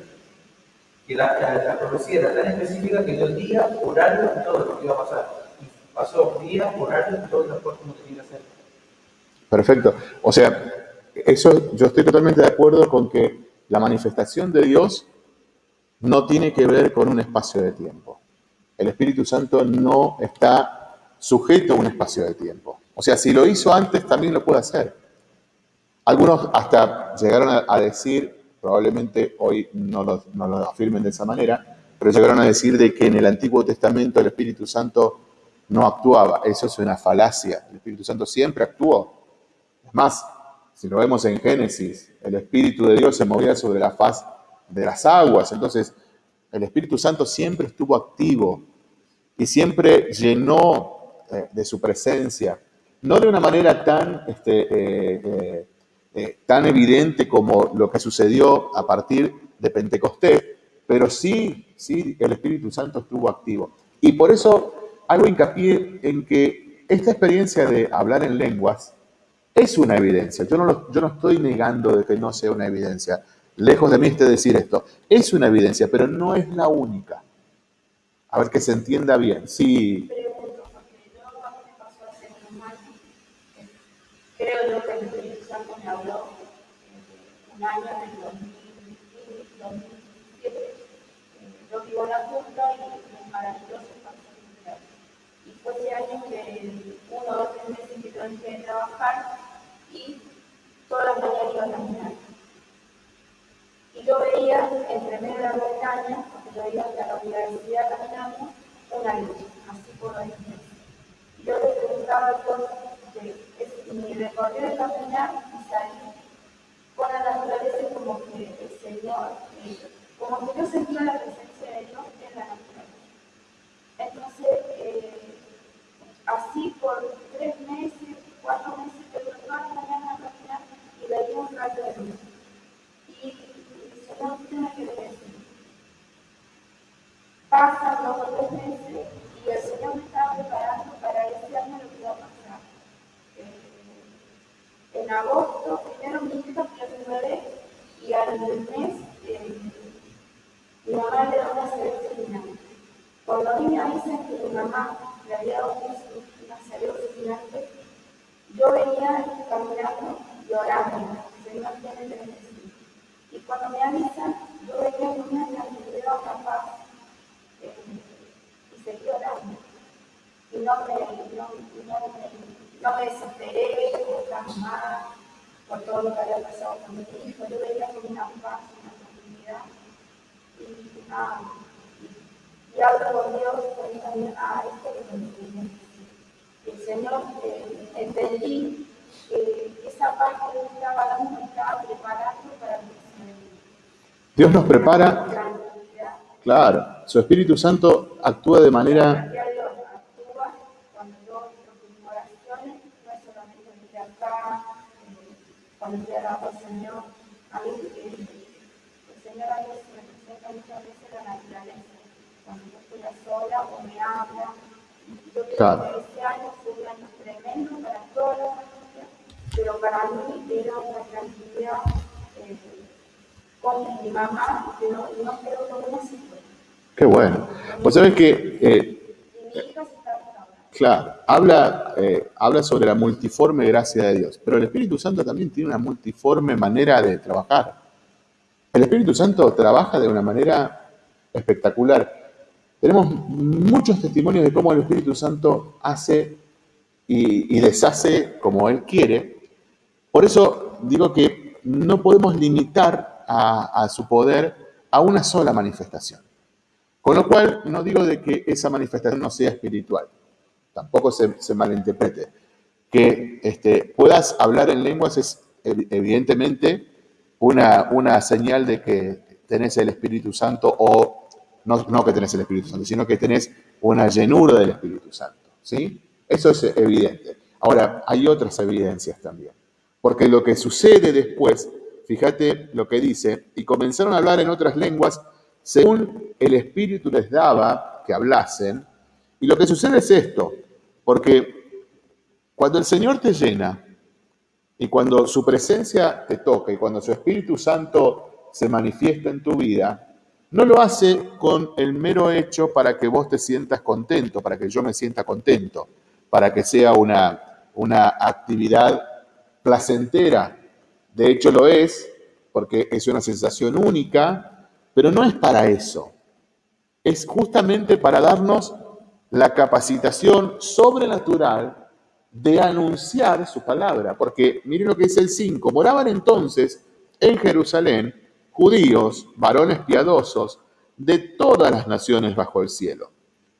que la, la, profecía era tan específica que dio día, horario y todo lo que iba a pasar. Pasó día, horario y todo como tenía que hacer. Perfecto. O sea, eso yo estoy totalmente de acuerdo con que la manifestación de Dios no tiene que ver con un espacio de tiempo. El Espíritu Santo no está sujeto a un espacio de tiempo. O sea, si lo hizo antes, también lo puede hacer. Algunos hasta llegaron a, a decir, probablemente hoy no lo, no lo, afirmen de esa manera, pero llegaron a decir de que en el Antiguo Testamento el Espíritu Santo no actuaba. Eso es una falacia. El Espíritu Santo siempre actuó. Es más, si lo vemos en Génesis, el Espíritu de Dios se movía sobre la faz de las aguas. Entonces, el Espíritu Santo siempre estuvo activo y siempre llenó eh, de su presencia, no de una manera tan, este, eh, eh, tan evidente como lo que sucedió a partir de Pentecostés, pero sí, sí, el Espíritu Santo estuvo activo. Y por eso hago hincapié en que esta experiencia de hablar en lenguas es una evidencia. Yo no, lo, yo no estoy negando de que no sea una evidencia. Lejos de mí esté decir esto. Es una evidencia, pero no es la única. A ver que se entienda bien. Sí. Creo yo que Espíritu Santo me habló un año en el 2007. Yo vivo la punta y es maravilloso Ese año que uno o tres meses que a trabajar y todas las a caminar. Y yo veía entre medio de la montaña, porque yo iba a la universidad caminando, una luz, así por ahí. Y yo le preguntaba cosas de mi recorrido de caminar y salir con la naturaleza como que el Señor, como que yo sentía la presencia de Dios en la naturaleza. Entonces, eh, así por tres meses, cuatro meses, yo todas las mañanas a caminar y veía un rayo de luz. Y el Señor tiene que decir. Pasan dos o tres meses y el Señor me estaba preparando para decirme lo que iba a pasar en agosto, primero mi hija tiene nueve y al mes eh, mi mamá le da una cerebro gigante. Cuando a mí me avisan que mi mamá le había dado una cerebro gigante, yo venía caminando llorando, Señor tiene que decir. Y cuando me avisan, yo venía con una tranquilidad capaz eh, y seguí llorando. Y no me, no, no me no me desesperé, estaba mal por todo lo que había pasado con mi hijo. Yo veía como una paz, una tranquilidad. Y, ah, y, hablo con Dios, y también, ah, esto es lo que El Señor, eh, entendí que esa paz que Él estaba dando me estaba preparando para mi Dios nos prepara. Claro, su Espíritu Santo actúa de manera claro. pero para mí era una tranquilidad con mi mamá, no, no creo que no Qué bueno. Pues sabes que... Eh, Claro, habla, eh, habla sobre la multiforme gracia de Dios, pero el Espíritu Santo también tiene una multiforme manera de trabajar. El Espíritu Santo trabaja de una manera espectacular. Tenemos muchos testimonios de cómo el Espíritu Santo hace y, deshace como Él quiere. Por eso digo que no podemos limitar a, su poder a una sola manifestación. Con lo cual, no digo de que esa manifestación no sea espiritual tampoco se, malinterprete. Que este, puedas hablar en lenguas es evidentemente una, una señal de que tenés el Espíritu Santo o no, no, que tenés el Espíritu Santo, sino que tenés una llenura del Espíritu Santo. ¿sí? Eso es evidente. Ahora, hay otras evidencias también. Porque lo que sucede después, fíjate lo que dice, y comenzaron a hablar en otras lenguas según el Espíritu les daba que hablasen. Y lo que sucede es esto, porque cuando el Señor te llena y cuando su presencia te toca y cuando su Espíritu Santo se manifiesta en tu vida, no lo hace con el mero hecho para que vos te sientas contento, para que yo me sienta contento, para que sea una, una actividad placentera. De hecho lo es, porque es una sensación única, pero no es para eso. Es justamente para darnos la capacitación sobrenatural de anunciar su palabra. Porque miren lo que dice el 5, moraban entonces en Jerusalén judíos, varones piadosos, de todas las naciones bajo el cielo.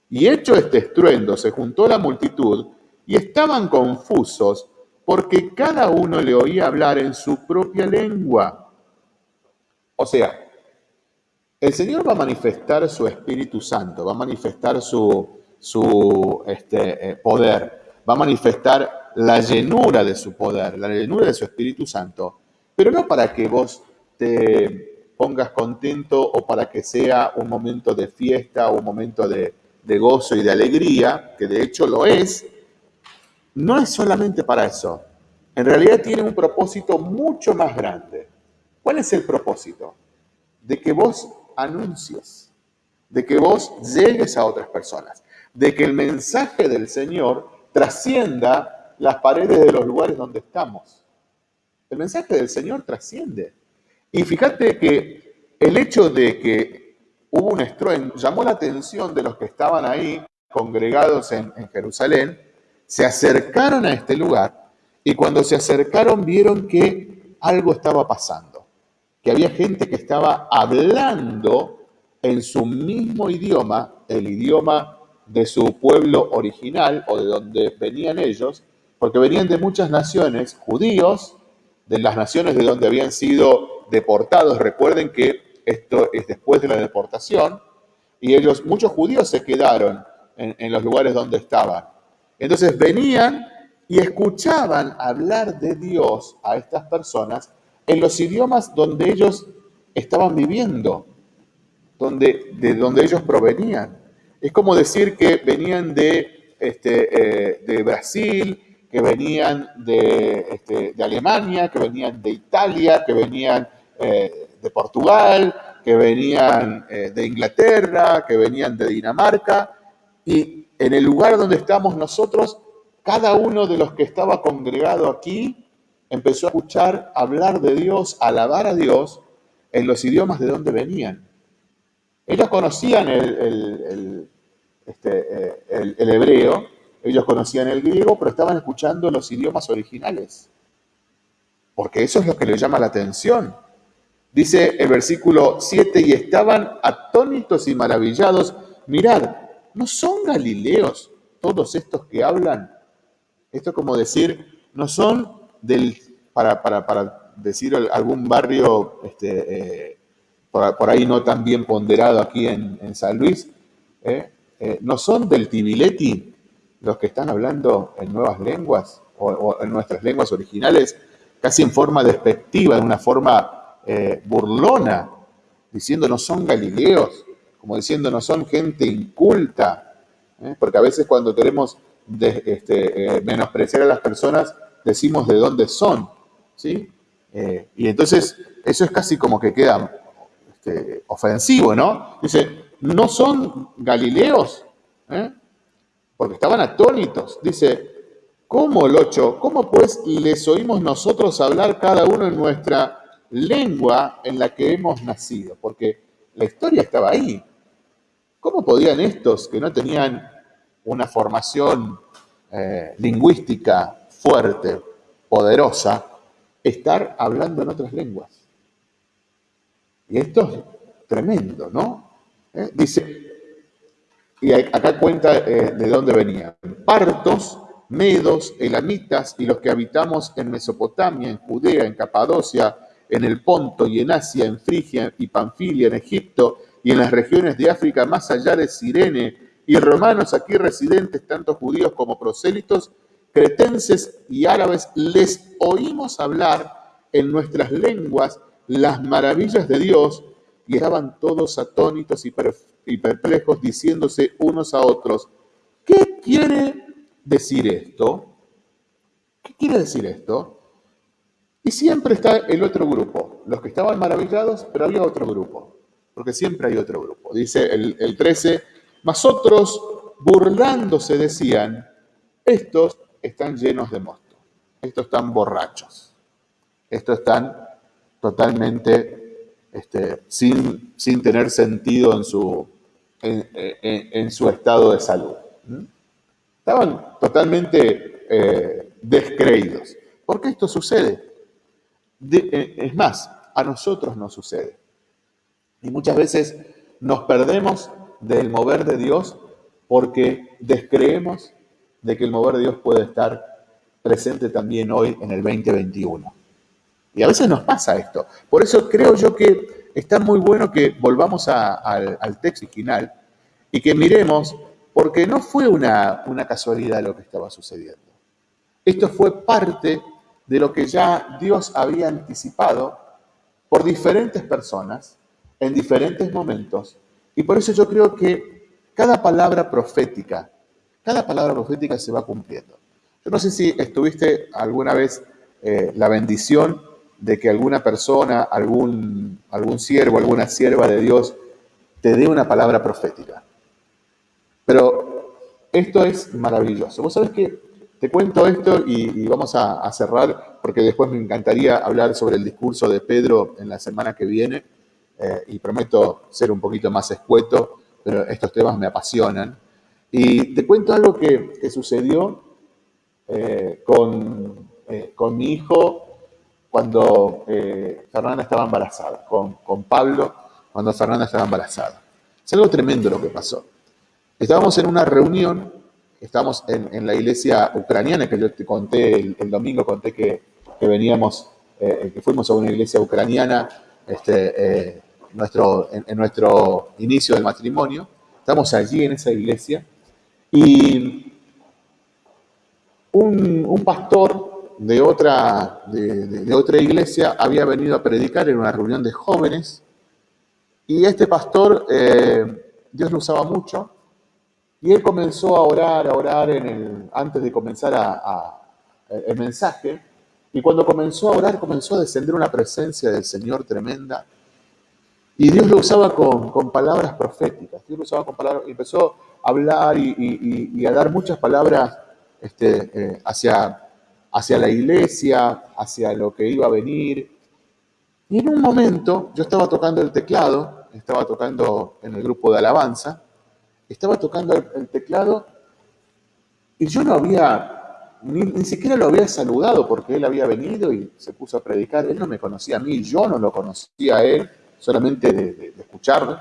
Y hecho este estruendo, se juntó la multitud y estaban confusos porque cada uno le oía hablar en su propia lengua. O sea, el Señor va a manifestar su Espíritu Santo, va a manifestar su, su este, eh, poder, va a manifestar la llenura de su poder, la llenura de su Espíritu Santo, pero no para que vos te pongas contento o para que sea un momento de fiesta o un momento de, de gozo y de alegría, que de hecho lo es, no es solamente para eso. En realidad tiene un propósito mucho más grande. ¿Cuál es el propósito? De que vos anuncies, de que vos llegues a otras personas de que el mensaje del Señor trascienda las paredes de los lugares donde estamos. El mensaje del Señor trasciende. Y fíjate que el hecho de que hubo un estruendo llamó la atención de los que estaban ahí congregados en, en Jerusalén, se acercaron a este lugar y cuando se acercaron vieron que algo estaba pasando, que había gente que estaba hablando en su mismo idioma, el idioma de su pueblo original o de donde venían ellos, porque venían de muchas naciones, judíos, de las naciones de donde habían sido deportados. Recuerden que esto es después de la deportación, y ellos, muchos judíos se quedaron en, los lugares donde estaban. Entonces venían y escuchaban hablar de Dios a estas personas en los idiomas donde ellos estaban viviendo, donde, de donde ellos provenían. Es como decir que venían de, este, eh, de Brasil, que venían de, este, de, Alemania, que venían de Italia, que venían eh, de Portugal, que venían eh, de Inglaterra, que venían de Dinamarca. Y en el lugar donde estamos nosotros, cada uno de los que estaba congregado aquí empezó a escuchar hablar de Dios, alabar a Dios en los idiomas de donde venían. Ellos conocían el, este, eh, hebreo, ellos conocían el griego, pero estaban escuchando los idiomas originales. Porque eso es lo que les llama la atención. Dice el versículo 7, y estaban atónitos y maravillados. Mirad, ¿no son galileos todos estos que hablan? Esto es como decir, no son del, para, para, decir algún barrio este, eh, por, ahí no tan bien ponderado aquí en, San Luis, ¿eh? Eh, ¿no son del Tibileti los que están hablando en nuevas lenguas o, en nuestras lenguas originales, casi en forma despectiva, en una forma burlona, diciendo no son galileos, como diciendo no son gente inculta? Porque a veces cuando queremos este, menospreciar a las personas, decimos de dónde son. ¿sí? Eh, y entonces eso es casi como que queda este, ofensivo, ¿no? Dice, ¿no son galileos? ¿Eh? Porque estaban atónitos. Dice, ¿cómo 8? ¿Cómo pues les oímos nosotros hablar cada uno en nuestra lengua en la que hemos nacido? Porque la historia estaba ahí. ¿Cómo podían estos que no tenían una formación eh, lingüística fuerte, poderosa, estar hablando en otras lenguas? Y esto es tremendo, ¿no? ¿Eh? Dice, y acá cuenta eh, de dónde venían. Partos, medos, elamitas y los que habitamos en Mesopotamia, en Judea, en Capadocia, en el Ponto y en Asia, en Frigia y Panfilia, en Egipto y en las regiones de África más allá de Sirene, y romanos aquí residentes, tanto judíos como prosélitos, cretenses y árabes, les oímos hablar en nuestras lenguas las maravillas de Dios y estaban todos atónitos y, perplejos diciéndose unos a otros, ¿qué quiere decir esto? ¿Qué quiere decir esto? Y siempre está el otro grupo, los que estaban maravillados, pero había otro grupo, porque siempre hay otro grupo. Dice el, el 13, más otros burlándose decían, estos están llenos de mosto, estos están borrachos, estos están totalmente este, sin, sin, tener sentido en su, en, su estado de salud. Estaban totalmente eh, descreídos. ¿Por qué esto sucede? Eh, es más, a nosotros nos sucede. Y muchas veces nos perdemos del mover de Dios porque descreemos de que el mover de Dios puede estar presente también hoy en el 2021. Y a veces nos pasa esto. Por eso creo yo que está muy bueno que volvamos al texto original y que miremos, porque no fue una casualidad lo que estaba sucediendo. Esto fue parte de lo que ya Dios había anticipado por diferentes personas en diferentes momentos. Y por eso yo creo que cada palabra profética, cada palabra profética se va cumpliendo. Yo no sé si estuviste alguna vez eh, la bendición de que alguna persona, algún, algún siervo, alguna sierva de Dios te dé una palabra profética. Pero esto es maravilloso. Vos sabés que te cuento esto y, vamos a, cerrar porque después me encantaría hablar sobre el discurso de Pedro en la semana que viene eh, y prometo ser un poquito más escueto, pero estos temas me apasionan. Y te cuento algo que, sucedió eh, con, eh, con mi hijo cuando Fernanda estaba embarazada, con, con, Pablo cuando Fernanda estaba embarazada. Es algo tremendo lo que pasó. Estábamos en una reunión, estábamos en, en la iglesia ucraniana, que yo te conté el, domingo, conté que, que veníamos, que fuimos a una iglesia ucraniana este, nuestro, en, nuestro inicio del matrimonio. Estamos allí en esa iglesia. Y un, un pastor de otra, de, otra iglesia había venido a predicar en una reunión de jóvenes. Y este pastor, eh, Dios lo usaba mucho, y él comenzó a orar, a orar en el, antes de comenzar a, el mensaje, y cuando comenzó a orar comenzó a descender una presencia del Señor tremenda, y Dios lo usaba con, palabras proféticas, Dios lo usaba con palabras, empezó a hablar y, a dar muchas palabras este, eh, hacia hacia la iglesia, hacia lo que iba a venir. Y en un momento yo estaba tocando el teclado, estaba tocando en el grupo de alabanza, estaba tocando el, teclado y yo no había, ni, siquiera lo había saludado porque él había venido y se puso a predicar. Él no me conocía a mí, yo no lo conocía a él, solamente de, escucharlo.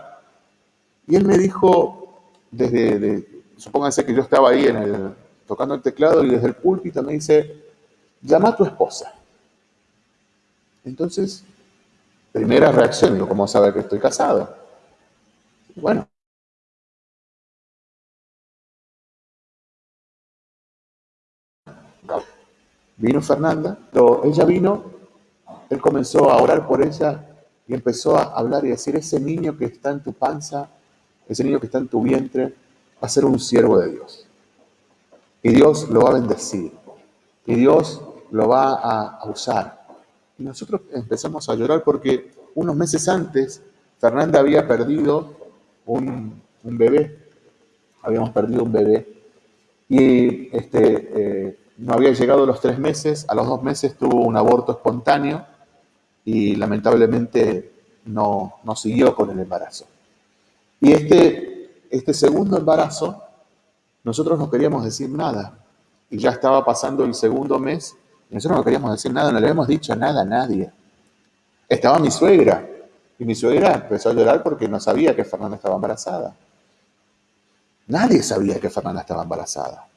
Y él me dijo, desde, supónganse que yo estaba ahí en el, tocando el teclado y desde el púlpito me dice, llama a tu esposa. Entonces, primera reacción, digo, ¿cómo sabe que estoy casado? Bueno. Vino Fernanda, ella vino, él comenzó a orar por ella y empezó a hablar y decir, ese niño que está en tu panza, ese niño que está en tu vientre, va a ser un siervo de Dios. Y Dios lo va a bendecir. Y Dios lo va a, usar. Y nosotros empezamos a llorar porque unos meses antes Fernanda había perdido un, bebé, habíamos perdido un bebé, y este, eh, no había llegado los tres meses, a los dos meses tuvo un aborto espontáneo y lamentablemente no, no siguió con el embarazo. Y este, este segundo embarazo, nosotros no queríamos decir nada, y ya estaba pasando el segundo mes, y nosotros no queríamos decir nada, no le habíamos dicho nada a nadie. Estaba mi suegra, y mi suegra empezó a llorar porque no sabía que Fernanda estaba embarazada. Nadie sabía que Fernanda estaba embarazada.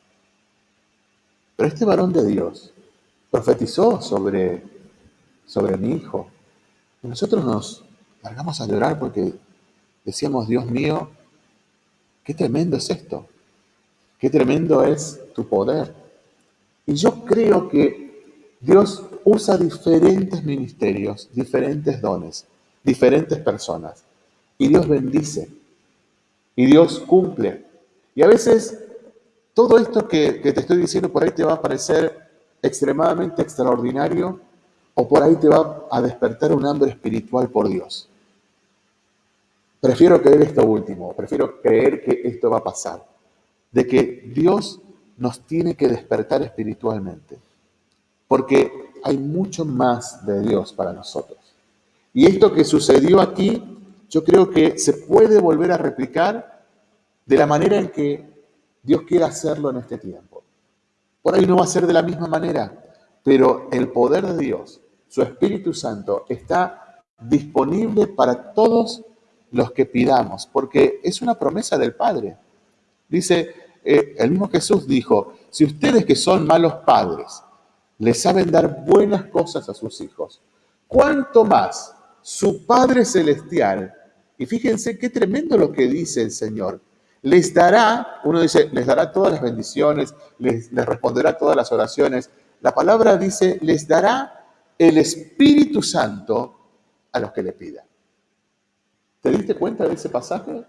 Pero este varón de Dios profetizó sobre, sobre mi hijo. Y nosotros nos largamos a llorar porque decíamos, Dios mío, qué tremendo es esto. Qué tremendo es tu poder. Y yo creo que Dios usa diferentes ministerios, diferentes dones, diferentes personas. Y Dios bendice. Y Dios cumple. Y a veces todo esto que, te estoy diciendo por ahí te va a parecer extremadamente extraordinario o por ahí te va a despertar un hambre espiritual por Dios. Prefiero creer esto último, prefiero creer que esto va a pasar, de que Dios nos tiene que despertar espiritualmente, porque hay mucho más de Dios para nosotros. Y esto que sucedió aquí, yo creo que se puede volver a replicar de la manera en que Dios quiere hacerlo en este tiempo. Por ahí no va a ser de la misma manera, pero el poder de Dios, su Espíritu Santo, está disponible para todos los que pidamos, porque es una promesa del Padre. Dice, eh, el mismo Jesús dijo, si ustedes que son malos padres le saben dar buenas cosas a sus hijos, ¿cuánto más su Padre Celestial? Y fíjense qué tremendo lo que dice el Señor les dará, uno dice, les dará todas las bendiciones, les, responderá todas las oraciones. La palabra dice, les dará el Espíritu Santo a los que le pidan. ¿Te diste cuenta de ese pasaje?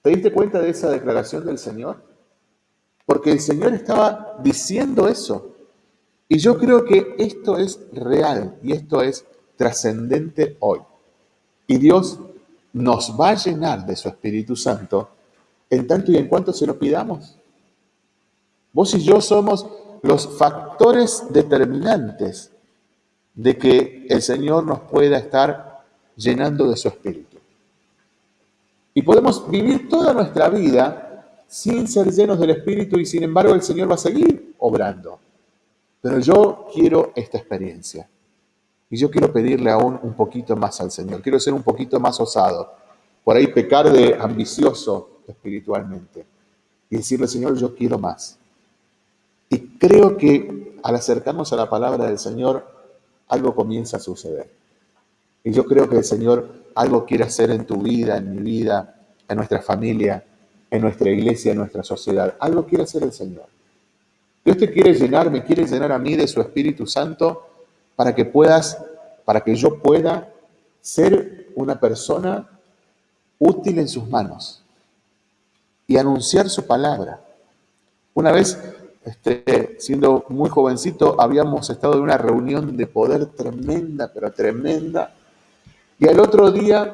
¿Te diste cuenta de esa declaración del Señor? Porque el Señor estaba diciendo eso. Y yo creo que esto es real y esto es trascendente hoy. Y Dios nos va a llenar de su Espíritu Santo en tanto y en cuanto se lo pidamos. Vos y yo somos los factores determinantes de que el Señor nos pueda estar llenando de su espíritu. Y podemos vivir toda nuestra vida sin ser llenos del espíritu y sin embargo el Señor va a seguir obrando. Pero yo quiero esta experiencia. Y yo quiero pedirle aún un poquito más al Señor. Quiero ser un poquito más osado. Por ahí pecar de ambicioso, espiritualmente y decirle, Señor, yo quiero más. Y creo que al acercarnos a la palabra del Señor, algo comienza a suceder. Y yo creo que el Señor algo quiere hacer en tu vida, en mi vida, en nuestra familia, en nuestra iglesia, en nuestra sociedad. Algo quiere hacer el Señor. Dios te quiere llenar, me quiere llenar a mí de su Espíritu Santo para que puedas, para que yo pueda ser una persona útil en sus manos y anunciar su palabra. Una vez, este, siendo muy jovencito, habíamos estado en una reunión de poder tremenda, pero tremenda, y al otro día,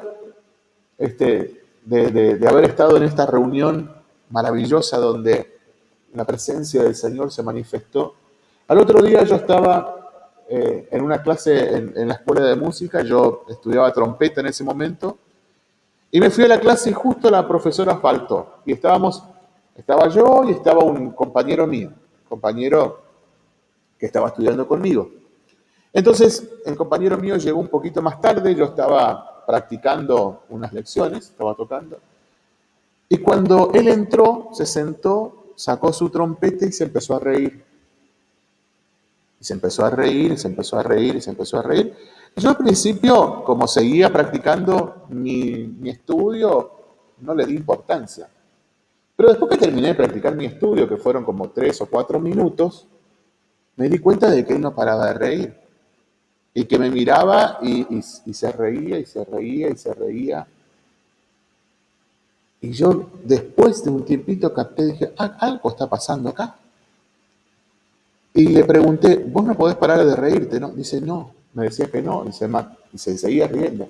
este, de, haber estado en esta reunión maravillosa donde la presencia del Señor se manifestó, al otro día yo estaba eh, en una clase en, en, la escuela de música, yo estudiaba trompeta en ese momento, y me fui a la clase y justo la profesora faltó. Y estábamos, estaba yo y estaba un compañero mío, compañero que estaba estudiando conmigo. Entonces, el compañero mío llegó un poquito más tarde, yo estaba practicando unas lecciones, estaba tocando. Y cuando él entró, se sentó, sacó su trompeta y se empezó a reír. Y se empezó a reír, y se empezó a reír, y se empezó a reír. Yo al principio, como seguía practicando mi, estudio, no le di importancia. Pero después que terminé de practicar mi estudio, que fueron como tres o cuatro minutos, me di cuenta de que él no paraba de reír. Y que me miraba y, se reía y se reía y se reía. Y yo después de un tiempito capté, dije, ah, algo está pasando acá. Y le pregunté, vos no podés parar de reírte, ¿no? Dice, no, Me decía que no, y se seguía riendo.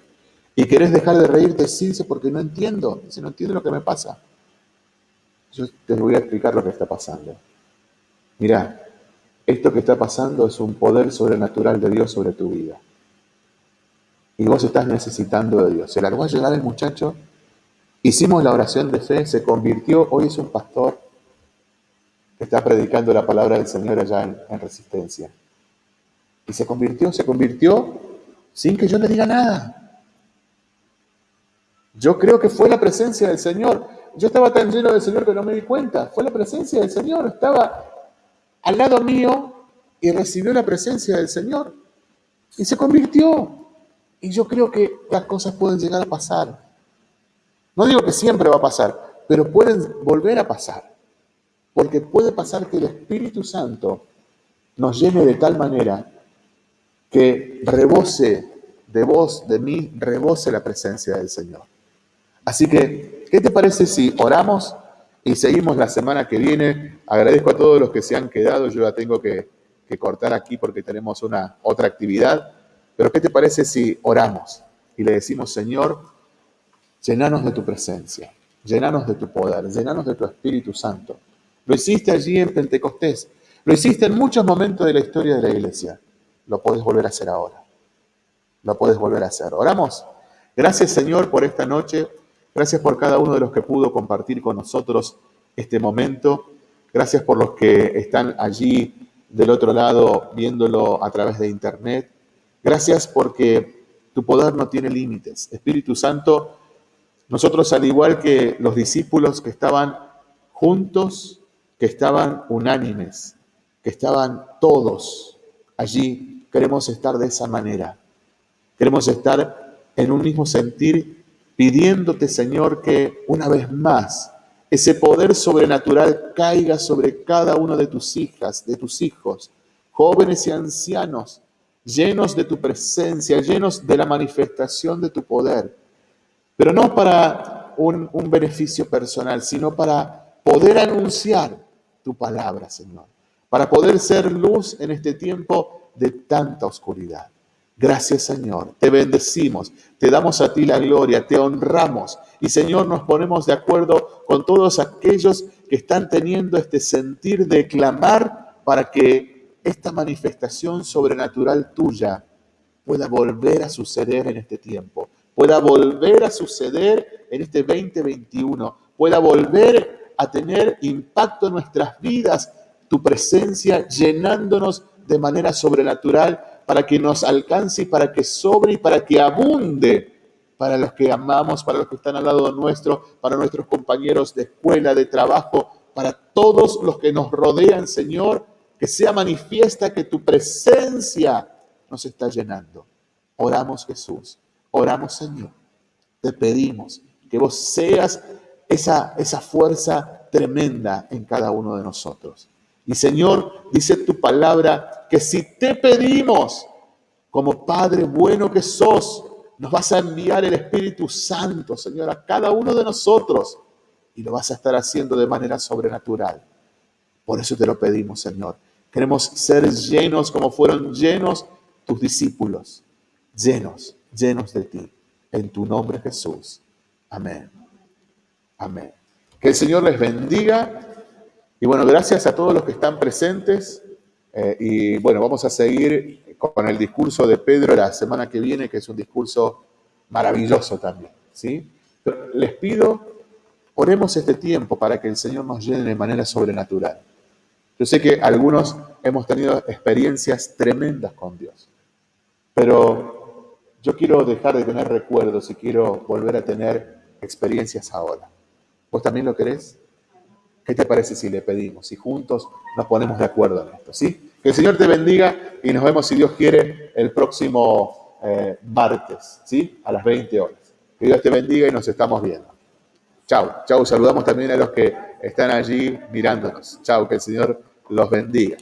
¿Y querés dejar de reírte? Sí, dice, porque no entiendo. Dice, no entiendo lo que me pasa. Yo te voy a explicar lo que está pasando. Mirá, esto que está pasando es un poder sobrenatural de Dios sobre tu vida. Y vos estás necesitando de Dios. Se largó a llegar el muchacho, hicimos la oración de fe, se convirtió, hoy es un pastor que está predicando la palabra del Señor allá en, en Resistencia. Y se convirtió, se convirtió sin que yo le diga nada. Yo creo que fue la presencia del Señor. Yo estaba tan lleno del Señor que no me di cuenta. Fue la presencia del Señor. Estaba al lado mío y recibió la presencia del Señor. Y se convirtió. Y yo creo que las cosas pueden llegar a pasar. No digo que siempre va a pasar, pero pueden volver a pasar. Porque puede pasar que el Espíritu Santo nos llene de tal manera que rebose de vos, de mí, rebose la presencia del Señor. Así que, ¿qué te parece si oramos y seguimos la semana que viene? Agradezco a todos los que se han quedado, yo ya tengo que, cortar aquí porque tenemos una otra actividad, pero ¿qué te parece si oramos y le decimos, Señor, llenanos de tu presencia, llenanos de tu poder, llenanos de tu Espíritu Santo? Lo hiciste allí en Pentecostés, lo hiciste en muchos momentos de la historia de la iglesia lo puedes volver a hacer ahora. Lo puedes volver a hacer. Oramos. Gracias Señor por esta noche. Gracias por cada uno de los que pudo compartir con nosotros este momento. Gracias por los que están allí del otro lado viéndolo a través de internet. Gracias porque tu poder no tiene límites. Espíritu Santo, nosotros al igual que los discípulos que estaban juntos, que estaban unánimes, que estaban todos allí Queremos estar de esa manera. Queremos estar en un mismo sentir, pidiéndote, Señor, que una vez más ese poder sobrenatural caiga sobre cada uno de tus hijas, de tus hijos, jóvenes y ancianos, llenos de tu presencia, llenos de la manifestación de tu poder. Pero no para un, un beneficio personal, sino para poder anunciar tu palabra, Señor. Para poder ser luz en este tiempo de tanta oscuridad. Gracias Señor, te bendecimos, te damos a ti la gloria, te honramos. Y Señor nos ponemos de acuerdo con todos aquellos que están teniendo este sentir de clamar para que esta manifestación sobrenatural tuya pueda volver a suceder en este tiempo, pueda volver a suceder en este 2021, pueda volver a tener impacto en nuestras vidas, tu presencia llenándonos de manera sobrenatural para que nos alcance y para que sobre y para que abunde para los que amamos, para los que están al lado nuestro, para nuestros compañeros de escuela, de trabajo, para todos los que nos rodean, Señor, que sea manifiesta que tu presencia nos está llenando. Oramos Jesús, oramos Señor, te pedimos que vos seas esa, esa fuerza tremenda en cada uno de nosotros. Y Señor, dice tu palabra que si te pedimos, como Padre bueno que sos, nos vas a enviar el Espíritu Santo, Señor, a cada uno de nosotros. Y lo vas a estar haciendo de manera sobrenatural. Por eso te lo pedimos, Señor. Queremos ser llenos como fueron llenos tus discípulos. Llenos, llenos de ti. En tu nombre, Jesús. Amén. Amén. Que el Señor les bendiga y bueno, gracias a todos los que están presentes. Eh, y bueno, vamos a seguir con el discurso de Pedro la semana que viene, que es un discurso maravilloso también. ¿sí? les pido, oremos este tiempo para que el Señor nos llene de manera sobrenatural. Yo sé que algunos hemos tenido experiencias tremendas con Dios, pero yo quiero dejar de tener recuerdos y quiero volver a tener experiencias ahora. ¿Vos también lo querés? ¿Qué te parece si le pedimos? Y juntos nos ponemos de acuerdo en esto, ¿sí? Que el Señor te bendiga y nos vemos, si Dios quiere, el próximo eh, martes, ¿sí? A las 20 horas. Que Dios te bendiga y nos estamos viendo. Chao, chao. Saludamos también a los que están allí mirándonos. Chao, que el Señor los bendiga.